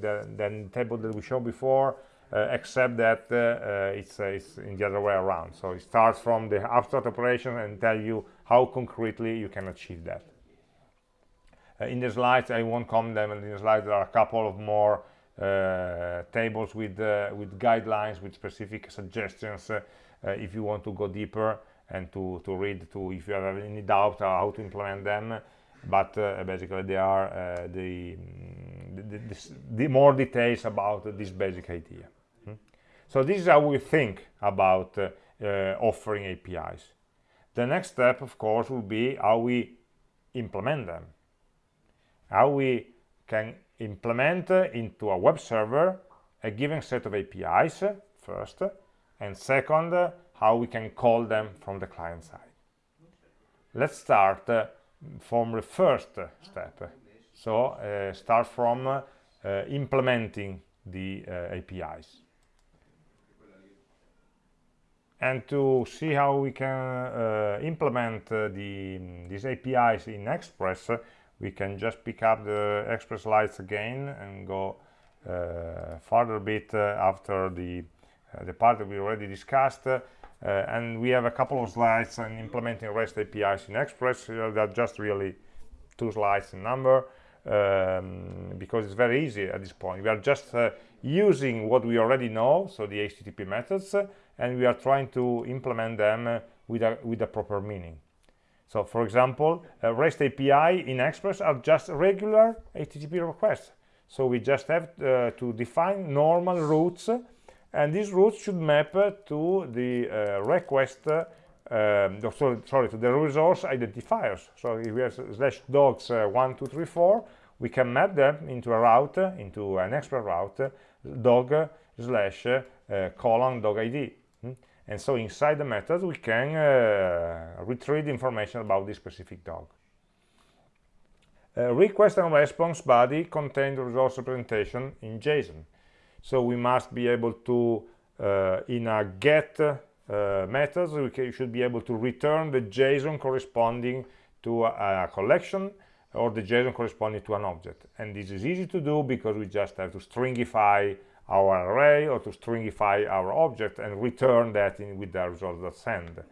than the table that we showed before, Uh, except that uh, uh, it's, uh, it's in the other way around. So it starts from the abstract operation and tell you how concretely you can achieve that. Uh, in the slides, I won't comment them, and in the slides there are a couple of more tables with, with guidelines, with specific suggestions if you want to go deeper and to, to read to if you have any doubt how to implement them but uh, basically they are uh, the, mm, the, the, the, more details about this basic idea hmm? so this is how we think about uh, uh offering APIs. The next step, of course, will be how we implement them. How we can implement uh, into a web server a given set of APIs uh, first, and second, how we can call them from the client side. Let's start from the first step. So uh, start from implementing the APIs and to see how we can uh, implement uh, the, these APIs in Express, we can just pick up the express slides again and go uh, further a bit uh, after the uh, the part that we already discussed uh, and we have a couple of slides on implementing REST APIs in Express uh, that just really two slides in number um, because it's very easy at this point we are just uh, using what we already know so the HTTP methods and we are trying to implement them with a with a proper meaning so for example, REST API in Express are just regular HTTP requests. So we just have uh, to define normal routes and these routes should map to the uh, request uh, um, sorry, sorry, to the resource identifiers. So if we have slash dogs uh, one, two, three, four, we can map them into a route, into an express route, dog slash uh, colon dog ID. Hmm? and so inside the method we can uh, retrieve information about this specific dog uh, request and response body contain the resource representation in JSON so we must be able to uh, in a get uh, methods we can, should be able to return the JSON corresponding to a, a collection or the JSON corresponding to an object and this is easy to do because we just have to stringify our array or to stringify our object and return that in with the result.send.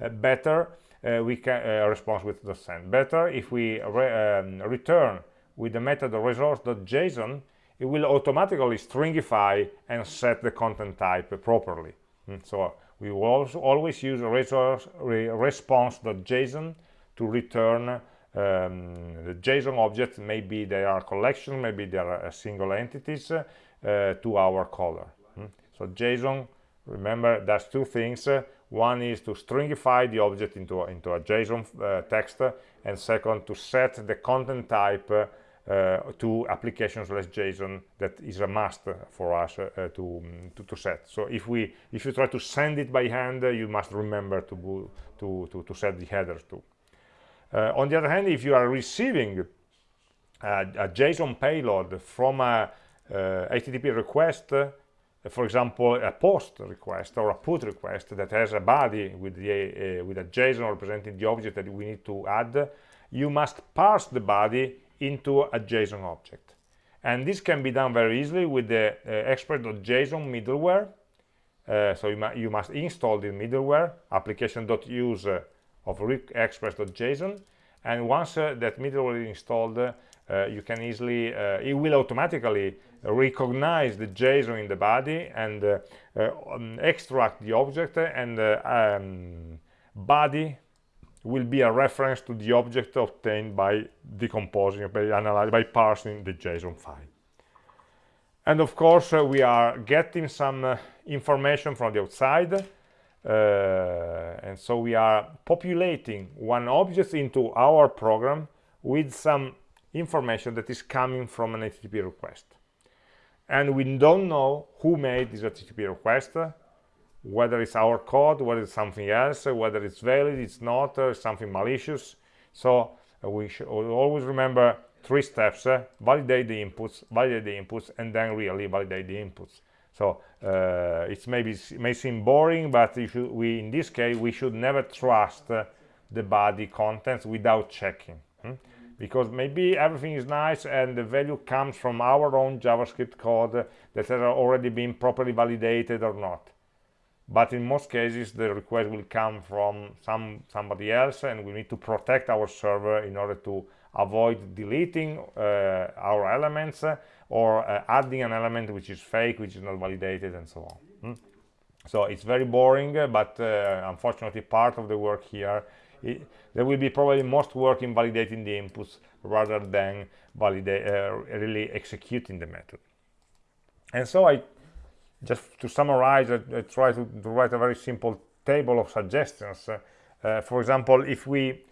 Uh, better, uh, we can uh, response with the send. Better if we re um, return with the method resource.json, it will automatically stringify and set the content type properly. Mm, so we will also always use resource re response.json to return um, the JSON object. Maybe they are collection, maybe they are uh, single entities, uh, to our caller. Hmm? So JSON, remember, does two things. one is to stringify the object into, into a JSON uh, text, and second, to set the content type to application slash JSON that is a must for us uh, to, to, to set. So if we if you try to send it by hand, uh, you must remember to to to, to set the headers too. Uh, on the other hand, if you are receiving a, a JSON payload from a HTTP uh, request uh, for example a post request or a put request that has a body with the uh, with a JSON representing the object that we need to add you must parse the body into a JSON object. And this can be done very easily with the uh, express.json middleware. Uh, so you, you, must install the middleware application.use uh, of express.json and once that middleware is installed you can easily it will automatically recognize the JSON in the body and uh, uh, um, extract the object and uh, um, body will be a reference to the object obtained by decomposing, by analyzing, by parsing the JSON file. And of course, uh, we are getting some uh, information from the outside, uh, and so we are populating one object into our program with some information that is coming from an HTTP request and we don't know who made this HTTP request, whether it's our code, whether it's something else, whether it's valid, it's not, uh, something malicious. So uh, we should always remember three steps, uh, validate the inputs, validate the inputs, and then really validate the inputs. So uh, it maybe may seem boring, but we in this case, we should never trust uh, the body contents without checking. Hmm? because maybe everything is nice and the value comes from our own JavaScript code that has already been properly validated or not. But in most cases, the request will come from some somebody else, and we need to protect our server in order to avoid deleting uh, our elements or uh, adding an element which is fake, which is not validated, and so on. Hmm? So it's very boring, but uh, unfortunately, part of the work here it, there will be probably most work in validating the inputs rather than validate, uh, really executing the method. And so I, just to summarize, I, I try to, to, write a very simple table of suggestions. Uh, for example, if we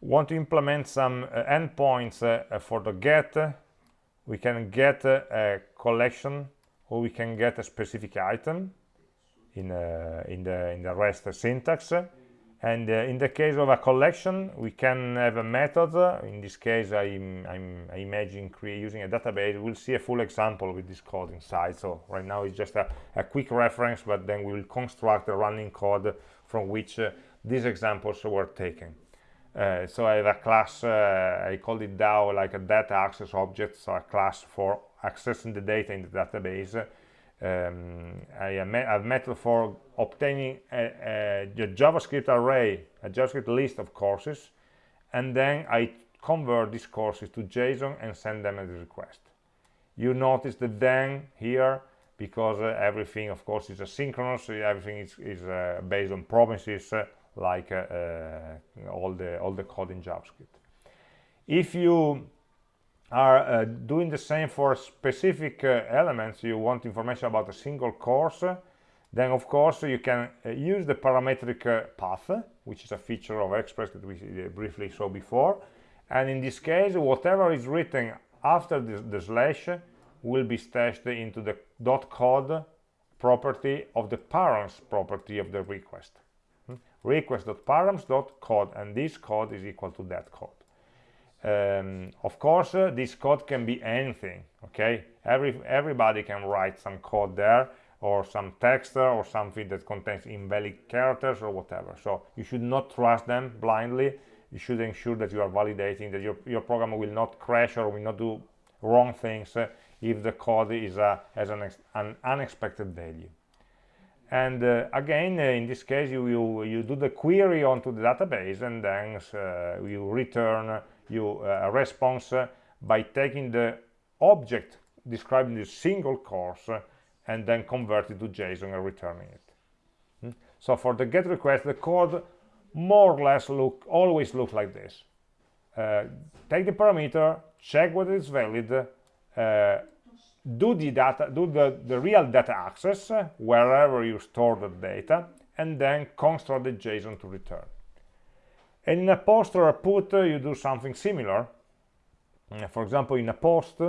want to implement some uh, endpoints uh, for the get, we can get a collection or we can get a specific item in, uh, in, the, in the REST syntax and uh, in the case of a collection we can have a method. In this case I'm, I'm I imagine using a database we'll see a full example with this code inside. So right now it's just a, a quick reference but then we will construct a running code from which uh, these examples were taken. Uh, so I have a class, uh, I called it DAO, like a data access object, so a class for accessing the data in the database. Um, I have a method for obtaining a, a, JavaScript array, a JavaScript list of courses, and then I convert these courses to JSON and send them as a request. You notice the then here, because uh, everything, of course, is asynchronous, everything is, is uh, based on promises, uh, like uh, uh, all the all the code in JavaScript. If you are uh, doing the same for specific uh, elements, you want information about a single course, then of course you can uh, use the parametric uh, path, which is a feature of Express that we briefly saw before. And in this case, whatever is written after the, slash will be stashed into the dot code property of the params property of the request. Hmm? Request.params.code and this code is equal to that code um, of course uh, this code can be anything okay? Every everybody can write some code there or some text or something that contains invalid characters or whatever. So you should not trust them blindly. You should ensure that you are validating that your, your program will not crash or will not do wrong things uh, if the code is uh, has an, an unexpected value. And uh, again uh, in this case you, you, you do the query onto the database and then uh, you return you uh, a response uh, by taking the object describing the single course uh, and then convert it to JSON and returning it. Hmm? so for the get request the code more or less look always look like this. Take the parameter check whether it's valid do the data do the, the real data access uh, wherever you store the data and then construct the json to return and in a post or a put uh, you do something similar. Uh, for example in a post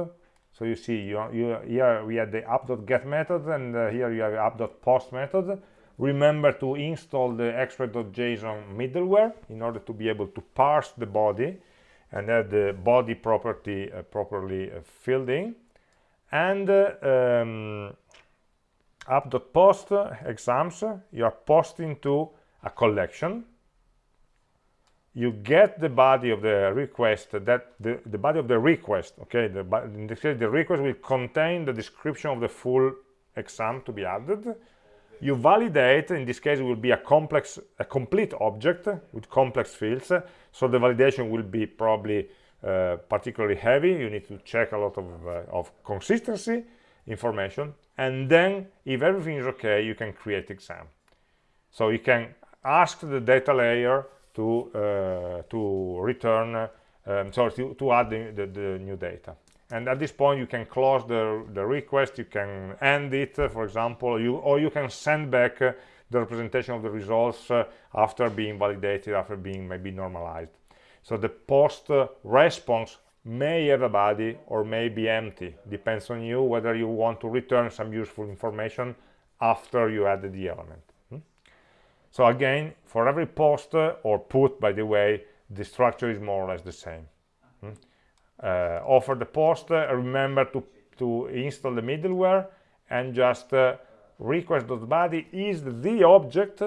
so you see you, you here we have the app.get method and uh, here you have app.post method. Remember to install the express.json middleware in order to be able to parse the body and have the body property uh, properly uh, filled in. And um, app.post exams you are posting to a collection you get the body of the request that the, the body of the request okay? The, the request will contain the description of the full exam to be added. You validate in this case it will be a complex a complete object with complex fields. So the validation will be probably uh, particularly heavy. You need to check a lot of, uh, of consistency information. And then if everything is okay you can create exam. So you can ask the data layer to uh, to return um, sorry to, to add the, the, the, new data and at this point you can close the, the request you can end it for example you or you can send back uh, the representation of the results after being validated after being maybe normalized so the post response may have a body or may be empty. Depends on you whether you want to return some useful information after you added the element. So again, for every post or put, by the way, the structure is more or less the same. Hmm? Uh, offer the post, uh, remember to, to install the middleware and just uh, request.body is the object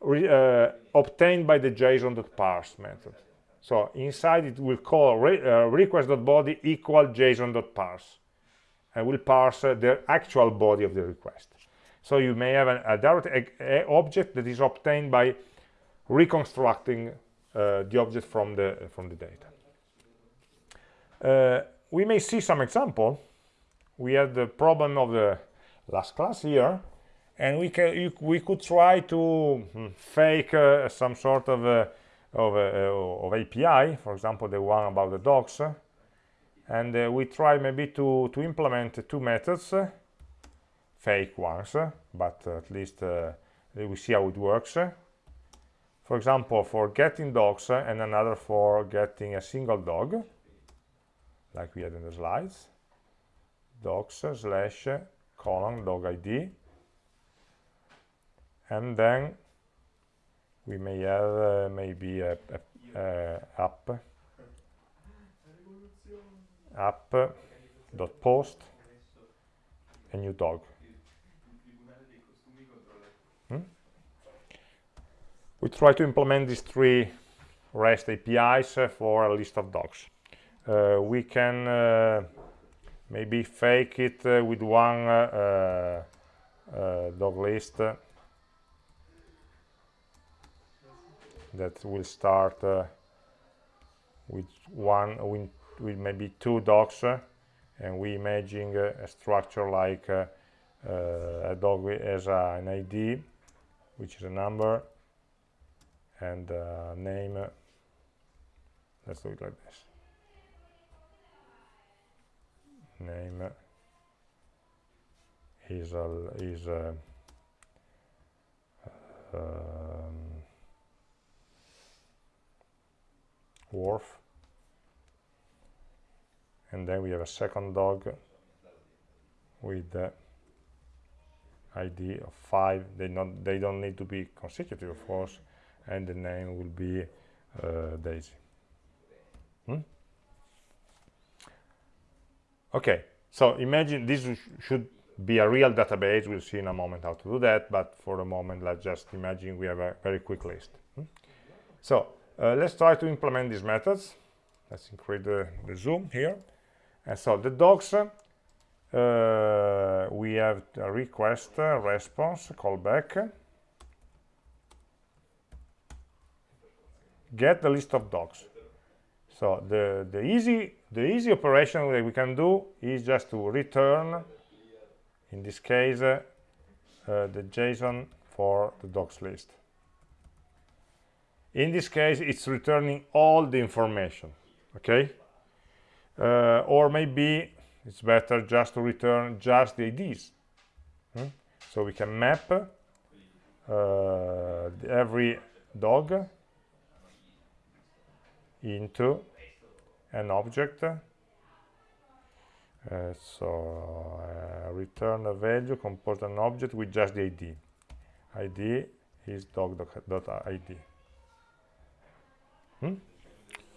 re, uh, obtained by the json.parse method. So inside it will call re, uh, request.body equal json.parse and will parse uh, the actual body of the request. So you may have an, a direct a, a object that is obtained by reconstructing uh, the object from the from the data. Uh, we may see some example. We had the problem of the last class here and we can you, we could try to hmm, fake uh, some sort of uh, of, uh, of API, for example, the one about the docs, and uh, we try maybe to to implement two methods, fake ones, but at least uh, we see how it works. For example, for getting dogs and another for getting a single dog, like we had in the slides, dogs slash colon dog ID and then we may have uh, maybe a, a, a app. App dot post a new dog we try to implement these three REST APIs for a list of dogs. Uh, we can uh, maybe fake it uh, with one uh, uh, dog list that will start with one with, with, maybe two dogs and we imagine a structure like a dog as an ID which is a number and uh, name let's do it like this. Name is a is a um, wharf and then we have a second dog with the id of 5 they not they don't need to be consecutive of course and the name will be uh, daisy. Hmm? okay so imagine this sh should be a real database. We'll see in a moment how to do that but for the moment let's just imagine we have a very quick list. Hmm? so uh, let's try to implement these methods. Let's increase the, the zoom here. And so the docs uh, we have a request uh, response callback get the list of dogs. So the the easy the easy operation that we can do is just to return in this case uh, the json for the dogs list. In this case it's returning all the information okay? Uh, or maybe it's better just to return just the IDs hmm? so we can map uh, every dog into an object uh, so uh, return a value compose an object with just the id id is dog.id hmm?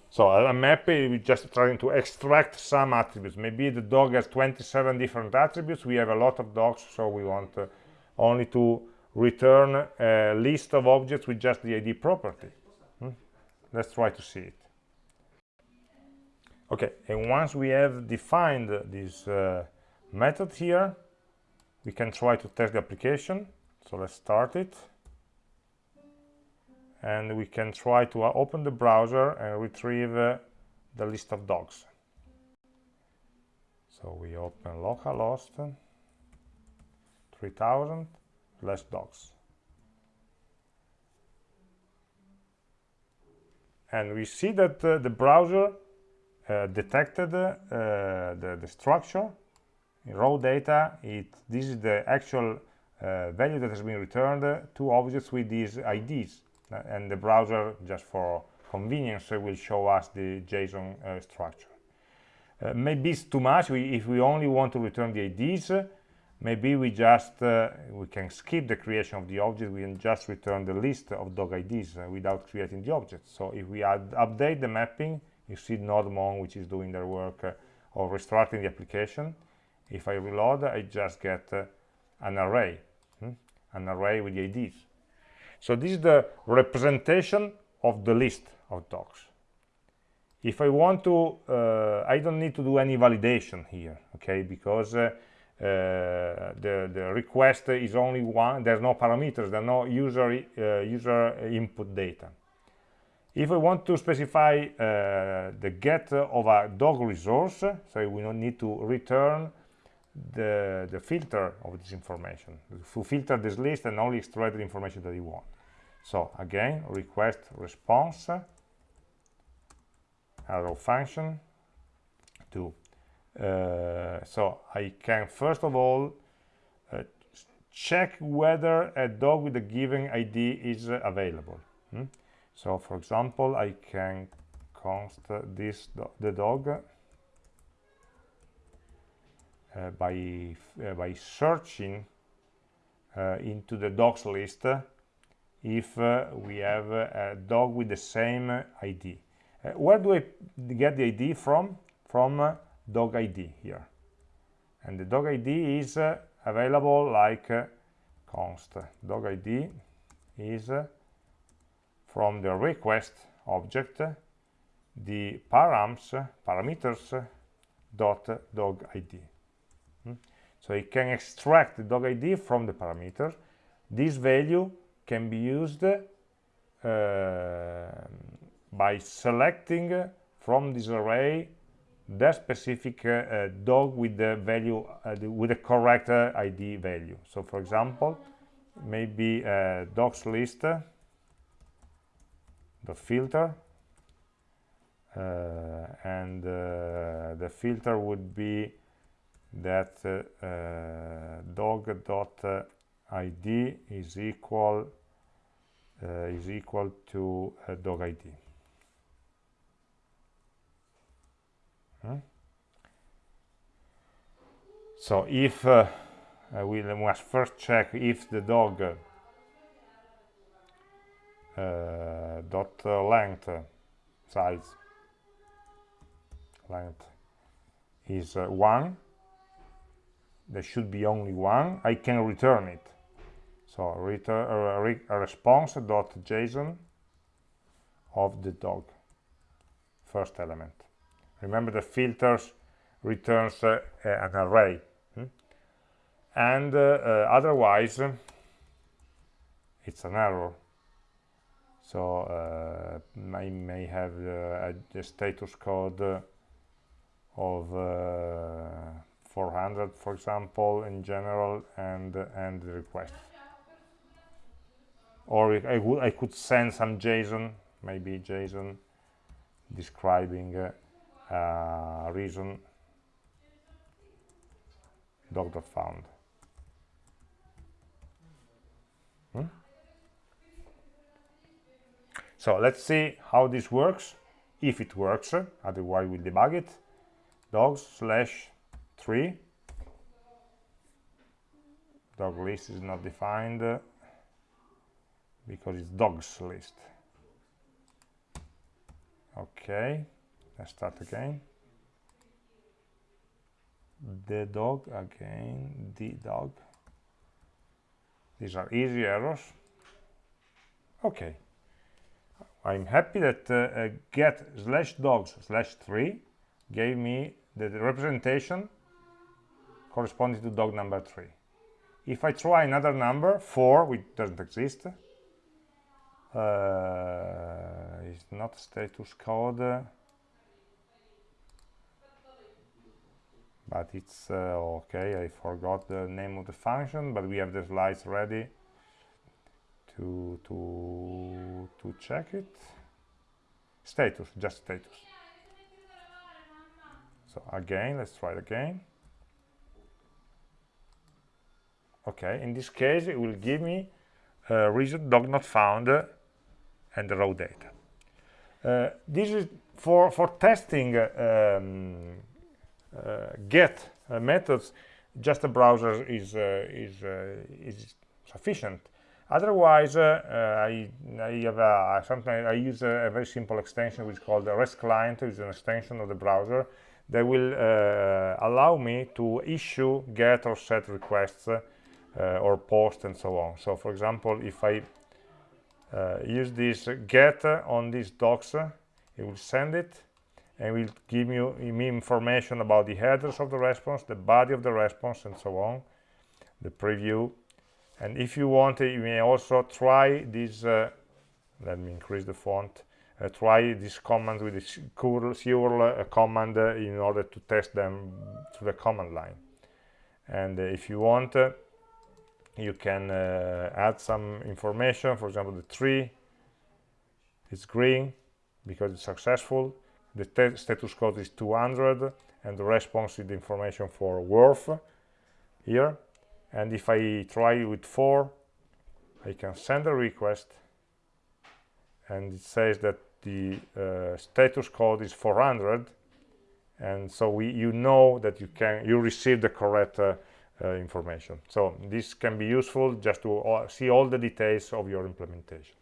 so a map is just trying to extract some attributes. Maybe the dog has 27 different attributes. We have a lot of dogs so we want uh, only to return a list of objects with just the id property. Hmm? let's try to see it okay and once we have defined this uh, method here we can try to test the application. So let's start it. And we can try to uh, open the browser and retrieve uh, the list of dogs. So we open localhost 3000 less dogs. And we see that uh, the browser detected uh, the, the structure in raw data. It this is the actual uh, value that has been returned to objects with these IDs and the browser just for convenience will show us the JSON structure. Uh, maybe it's too much. We, if we only want to return the IDs maybe we just uh, we can skip the creation of the object. We can just return the list of dog IDs uh, without creating the object. So if we add, update the mapping you see nodemon which is doing their work uh, of restarting the application. If I reload I just get uh, an array hmm? an array with the IDs so this is the representation of the list of dogs if I want to uh, I don't need to do any validation here okay because uh, uh, the the request is only one there's no parameters there are no user uh, user input data if we want to specify uh, the get of a dog resource, so we don't need to return the, the filter of this information, to filter this list and only extract the information that you want. So again, request response, arrow function, to. Uh, so I can first of all uh, check whether a dog with a given ID is available. Hmm? So for example I can const this do the dog uh, by uh, by searching uh, into the dogs list if uh, we have a dog with the same ID uh, where do I get the ID from? From uh, dog ID here. And the dog ID is available like const. Dog ID is from the request object the params parameters dot dog id hmm? so it can extract the dog id from the parameter. This value can be used uh, by selecting from this array the specific uh, dog with the value uh, the, with the correct uh, id value. So for example maybe uh, dogs list the filter uh, and the filter would be that dog dot id is equal is equal to dog id Hmm? So if uh, we must first check if the dog uh, dot length size. Length is uh, one. There should be only one. I can return it. So return uh, re a response dot JSON of the dog. First element. Remember the filters returns uh, an array. Hmm? and uh, otherwise it's an error so uh, I may have uh, a, a, status code of uh, 400 for example in general and and the request or I, would I could send some JSON maybe JSON describing uh, reason doctor found hmm? So let's see how this works. If it works otherwise we'll debug it. Dogs slash 3 dog list is not defined uh, because it's dogs list. Okay let's start again. The dog again the dog. These are easy errors. Okay I'm happy that uh, uh, get slash dogs slash 3 gave me the, representation corresponding to dog number 3 if I try another number 4 which doesn't exist uh, it's not status code but it's uh, okay I forgot the name of the function but we have the slides ready to to to check it. Status just status. So again let's try it again. Okay in this case it will give me uh, reason dog not found uh, and the raw data. Uh, this is for for testing um, uh, get uh, methods, just a browser is uh, is is sufficient. Otherwise, uh, I, I have a, sometimes I use a, a, very simple extension which is called the REST client. which is an extension of the browser that will uh, allow me to issue get or set requests or post and so on. So, for example, if I uh, use this get on these docs it will send it and will give you me information about the headers of the response, the body of the response, and so on, the preview. And if you want, you may also try this, uh, let me increase the font, uh, try this command with this curl, curl uh, command uh, in order to test them through the command line. And uh, if you want, you can add some information, for example, the tree is green because it's successful the status code is 200 and the response is the information for worth here and if I try with 4 I can send a request and it says that the uh, status code is 400 and so we you know that you can you receive the correct uh, uh, information. So this can be useful just to uh, see all the details of your implementation.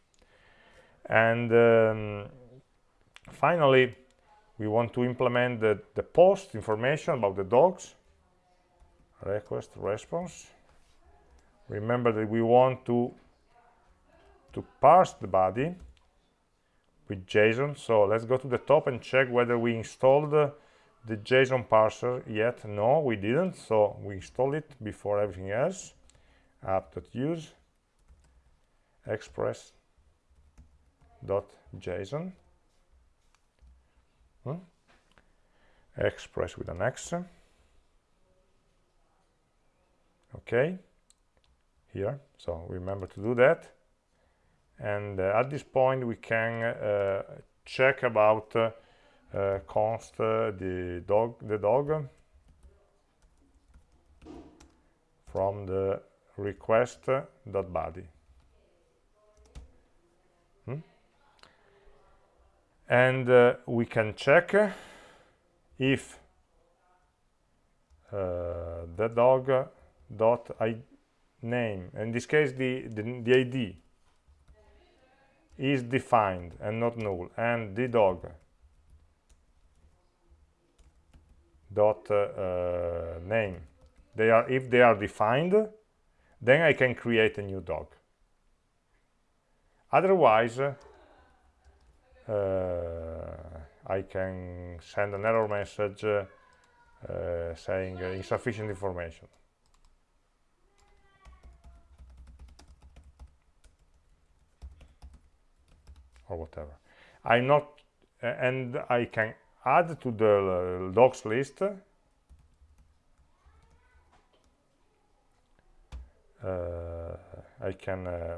And um, finally we want to implement the, the post information about the dogs request response remember that we want to to parse the body with JSON. So let's go to the top and check whether we installed the, JSON parser yet. No we didn't. So we installed it before everything else. app.use express.json hmm? express with an X. Okay here. So remember to do that. And uh, at this point we can uh, check about uh, uh const uh, the dog the dog from the request dot body. Hmm? and uh, we can check if the dog dot name. In this case the, the, the id is defined and not null. And the dog dot uh, uh, name. They are if they are defined then I can create a new dog. Otherwise uh, I can send an error message uh, saying insufficient information or whatever i'm not and i can add to the dogs list uh, I can uh,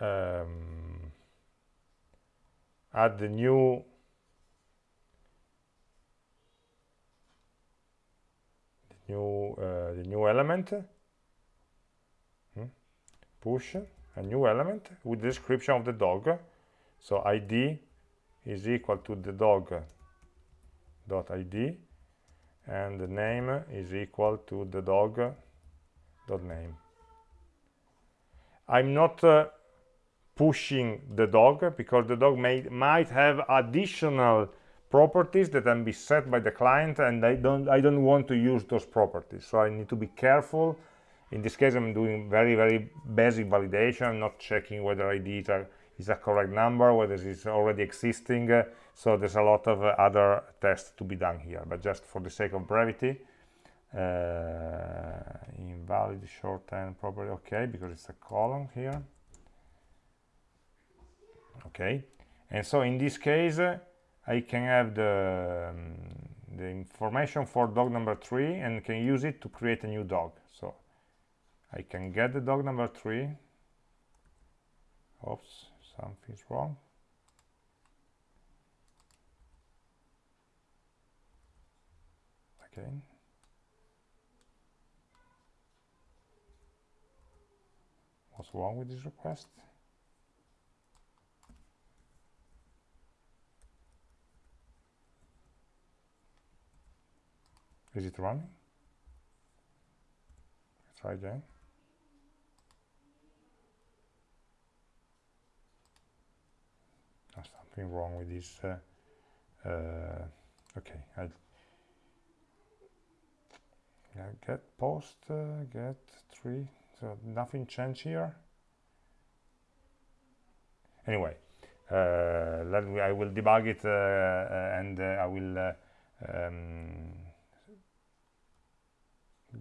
um, add the new new uh, the new element hmm? push a new element with the description of the dog. So id is equal to the dog dot id and the name is equal to the dog dot name. I'm not uh, pushing the dog because the dog may might have additional properties that can be set by the client and i don't i don't want to use those properties. So i need to be careful in this case i'm doing very very basic validation not checking whether id is a correct number whether it's already existing. So there's a lot of other tests to be done here but just for the sake of brevity uh, invalid shorthand property okay because it's a column here. Okay. And so in this case I can have the um, the information for dog number three and can use it to create a new dog. So I can get the dog number three. Oops something's wrong. Okay. what's wrong with this request? Is it running? Try again something wrong with this uh, uh, okay I get post uh, get three so nothing changed here. Anyway uh, let me, I will debug it uh, and I will um,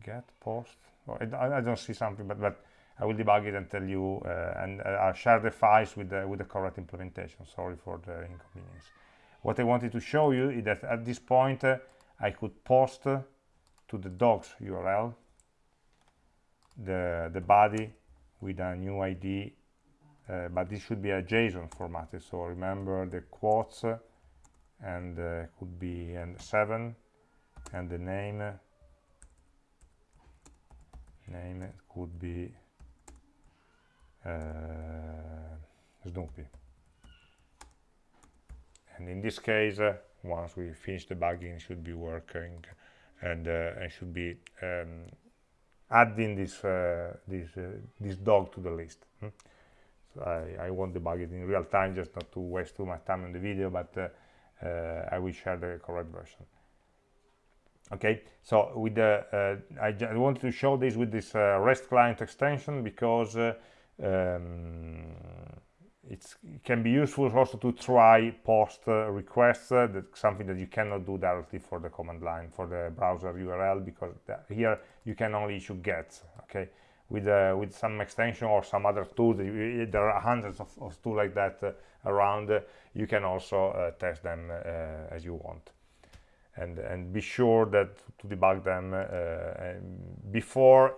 get post. Oh, I, I, don't see something but but I will debug it and tell you uh, and uh, share the files with the with the correct implementation. Sorry for the inconvenience. What I wanted to show you is that at this point uh, I could post to the docs URL the the body with a new ID uh, but this should be a JSON formatted so remember the quotes and uh, could be and 7 and the name. Name could be Snoopy and in this case uh, once we finish debugging it should be working and uh, I should be um, adding this uh, this uh, this dog to the list hmm? so I, I won't debug it in real time just not to waste too much time on the video but uh, I will share the correct version okay so with the I, I wanted to show this with this REST client extension because um, it can be useful also to try post uh, requests uh, that's something that you cannot do directly for the command line for the browser url because here you can only issue get okay? With uh, with some extension or some other tool there are hundreds of, of tools like that uh, around uh, you can also uh, test them as you want. And and be sure that to debug them before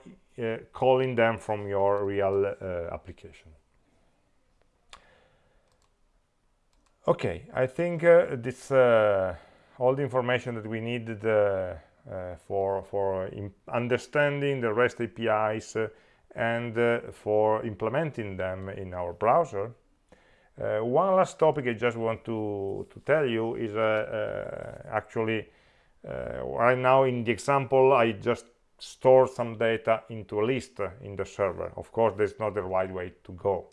calling them from your real application. Okay i think uh, this uh, all the information that we needed uh, uh for for understanding the rest apis uh, and uh, for implementing them in our browser one last topic i just want to to tell you is actually right now in the example i just store some data into a list in the server. Of course that's not the right way to go.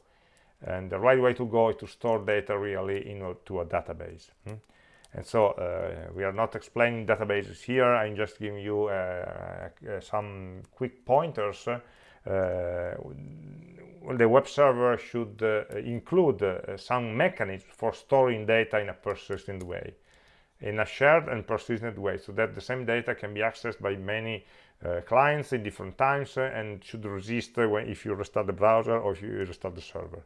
And the right way to go is to store data really into a database hmm? and so uh, we are not explaining databases here. I'm just giving you uh, uh, some quick pointers. Uh, the web server should uh, include uh, some mechanism for storing data in a persistent way in a shared and persistent way so that the same data can be accessed by many clients in different times uh, and should resist uh, when, if you restart the browser or if you restart the server.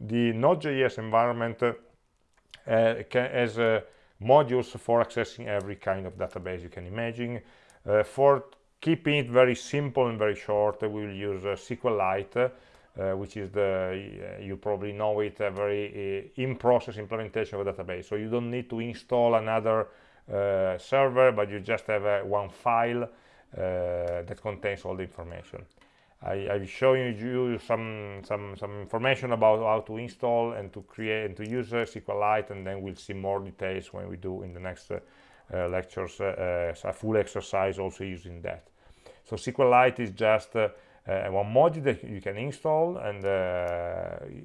The Node.js environment uh, has uh, modules for accessing every kind of database you can imagine. Uh, for keeping it very simple and very short, we will use SQLite, uh, which is the uh, you probably know it a very uh, in-process implementation of a database. So you don't need to install another server but you just have one file that contains all the information. I, I've shown you some some some information about how to install and to create and to use uh, SQLite and then we'll see more details when we do in the next uh, uh, lectures uh, uh, a full exercise also using that. So SQLite is just uh, one module that you can install and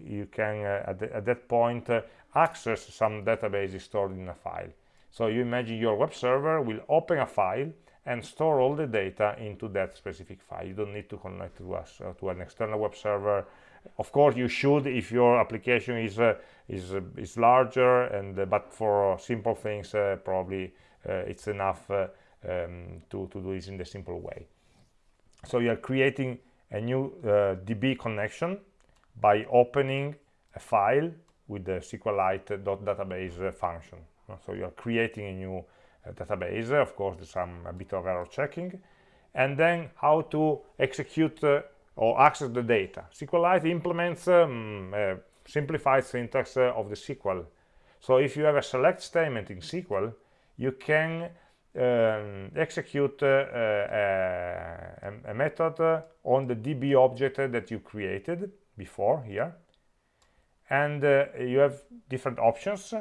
you can at, the, at, that point access some databases stored in a file. So you imagine your web server will open a file and store all the data into that specific file. You don't need to connect to us uh, to an external web server. Of course, you should if your application is uh, is uh, is larger, and uh, but for simple things, uh, probably uh, it's enough um, to to do this in the simple way. So you are creating a new DB connection by opening a file with the SQLite.database function. So you are creating a new database of course there's some a bit of error checking and then how to execute uh, or access the data. SQLite implements um, a simplified syntax uh, of the SQL. So if you have a select statement in SQL you can um, execute uh, uh a, a, method uh, on the DB object that you created before here. And uh, you have different options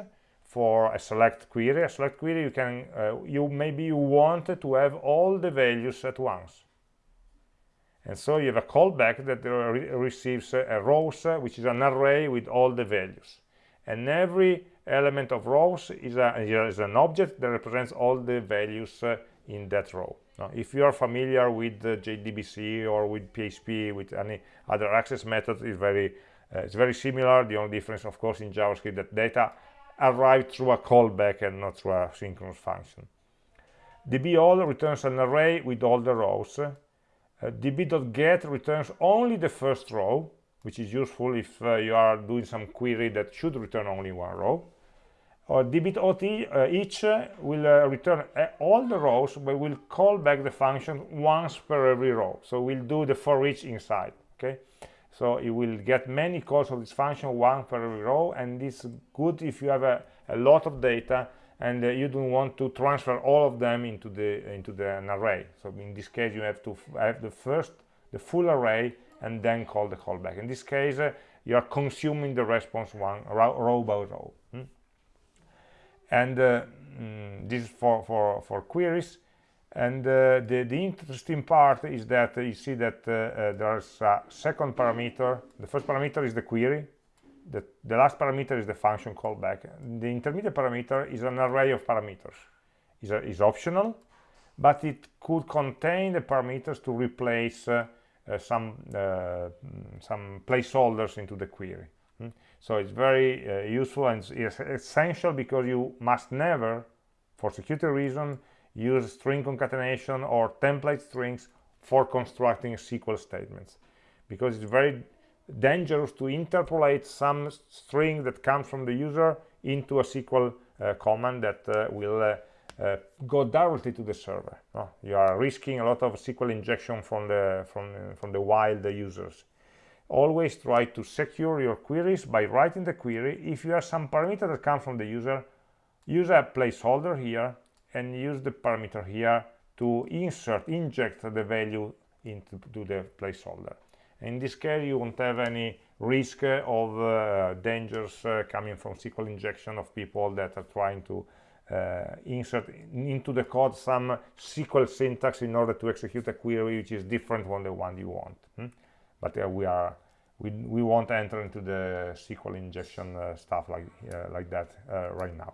for a select query. A select query you can uh, you maybe you want to have all the values at once. And so you have a callback that re receives a rows uh, which is an array with all the values. And every element of rows is, a, is an object that represents all the values uh, in that row. Now, if you are familiar with JDBC or with PHP with any other access method is very uh, it's very similar. The only difference of course in JavaScript that data arrive through a callback and not through a synchronous function. db.all returns an array with all the rows. Uh, db.get returns only the first row, which is useful if uh, you are doing some query that should return only one row. Or db.each uh, each will uh, return uh, all the rows, but will call back the function once per every row. So we'll do the for each inside. Okay so you will get many calls of this function one per every row and it's good if you have a, a lot of data and uh, you don't want to transfer all of them into the into the an array. So in this case you have to have the first the full array and then call the callback. In this case uh, you are consuming the response one row, row by row. Hmm? and uh, mm, this is for for for queries and uh, the, the interesting part is that uh, you see that uh, uh, there's a second parameter. The first parameter is the query. The, the last parameter is the function callback. The intermediate parameter is an array of parameters. Is, is optional but it could contain the parameters to replace uh, uh, some some placeholders into the query. Hmm? so it's very uh, useful and it's essential because you must never for security reason use string concatenation or template strings for constructing SQL statements because it's very dangerous to interpolate some string that comes from the user into a SQL uh, command that uh, will uh, uh, go directly to the server. No? You are risking a lot of SQL injection from the from from the wild users. Always try to secure your queries by writing the query. If you have some parameter that comes from the user, use a placeholder here and use the parameter here to insert, inject the value into the placeholder. In this case, you won't have any risk of uh, dangers uh, coming from SQL injection of people that are trying to uh, insert into the code some SQL syntax in order to execute a query which is different from the one you want. Hmm? But uh, we are we, we won't enter into the SQL injection uh, stuff like like that right now.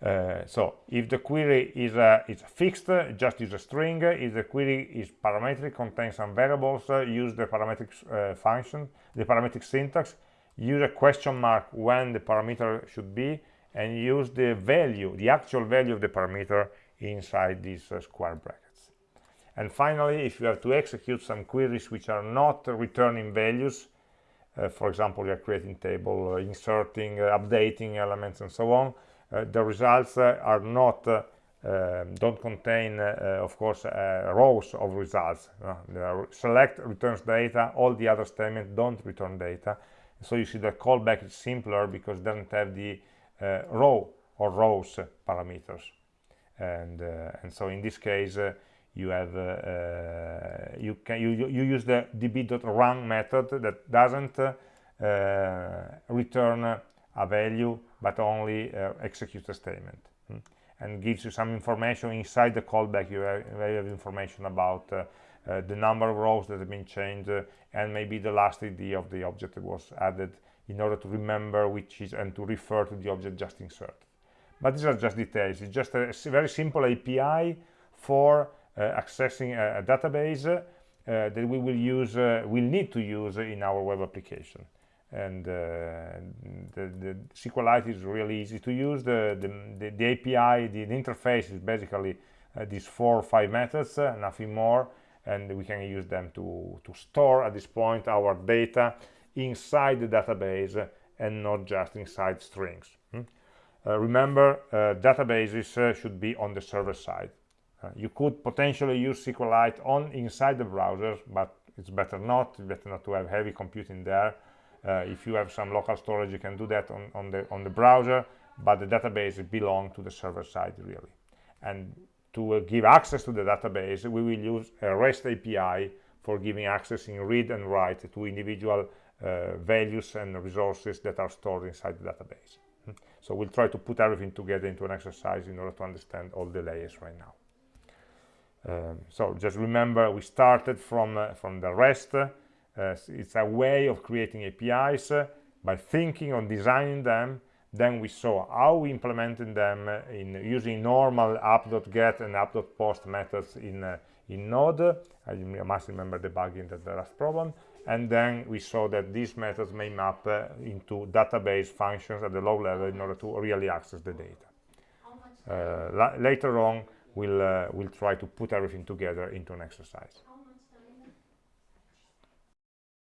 Uh, so if the query is, uh, fixed, just use a string. If the query is parametric, contains some variables, uh, use the parametric uh, function, the parametric syntax, use a question mark when the parameter should be, and use the value, the actual value of the parameter inside these uh, square brackets. And finally, if you have to execute some queries which are not returning values, for example, you are creating table, inserting, updating elements, and so on, the results uh, are not uh, um, don't contain of course rows of results. Select returns data all the other statements don't return data. So you see the callback is simpler because it doesn't have the row or rows parameters. And and so in this case you have uh, uh, you can you, you use the db.run method that doesn't uh, return a value but only uh, executes a statement. Hmm? and gives you some information inside the callback you have, you have information about uh, uh, the number of rows that have been changed uh, and maybe the last ID of the object that was added in order to remember which is and to refer to the object just inserted. But these are just details. It's just a, very simple API for uh, accessing a, a database uh, that we will use will need to use in our web application and uh, the, the SQLite is really easy to use. The, the, the, API, the, interface is basically uh, these four or five methods, uh, nothing more, and we can use them to, to store at this point our data inside the database and not just inside strings. Hmm? Uh, remember, uh, databases uh, should be on the server side. you could potentially use SQLite on inside the browser, but it's better not. It's better not to have heavy computing there if you have some local storage you can do that on, on the on the browser but the database belongs to the server side really. And to uh, give access to the database we will use a REST API for giving access in read and write to individual uh, values and resources that are stored inside the database. So we'll try to put everything together into an exercise in order to understand all the layers right now. Um, so just remember we started from uh, from the REST uh, it's a way of creating APIs uh, by thinking on designing them. Then we saw how we implemented them uh, in using normal app.get and app.post methods in uh, in node. I must remember debugging that the last problem. And then we saw that these methods may map uh, into database functions at the low level in order to really access the data. Uh, la later on we'll we'll try to put everything together into an exercise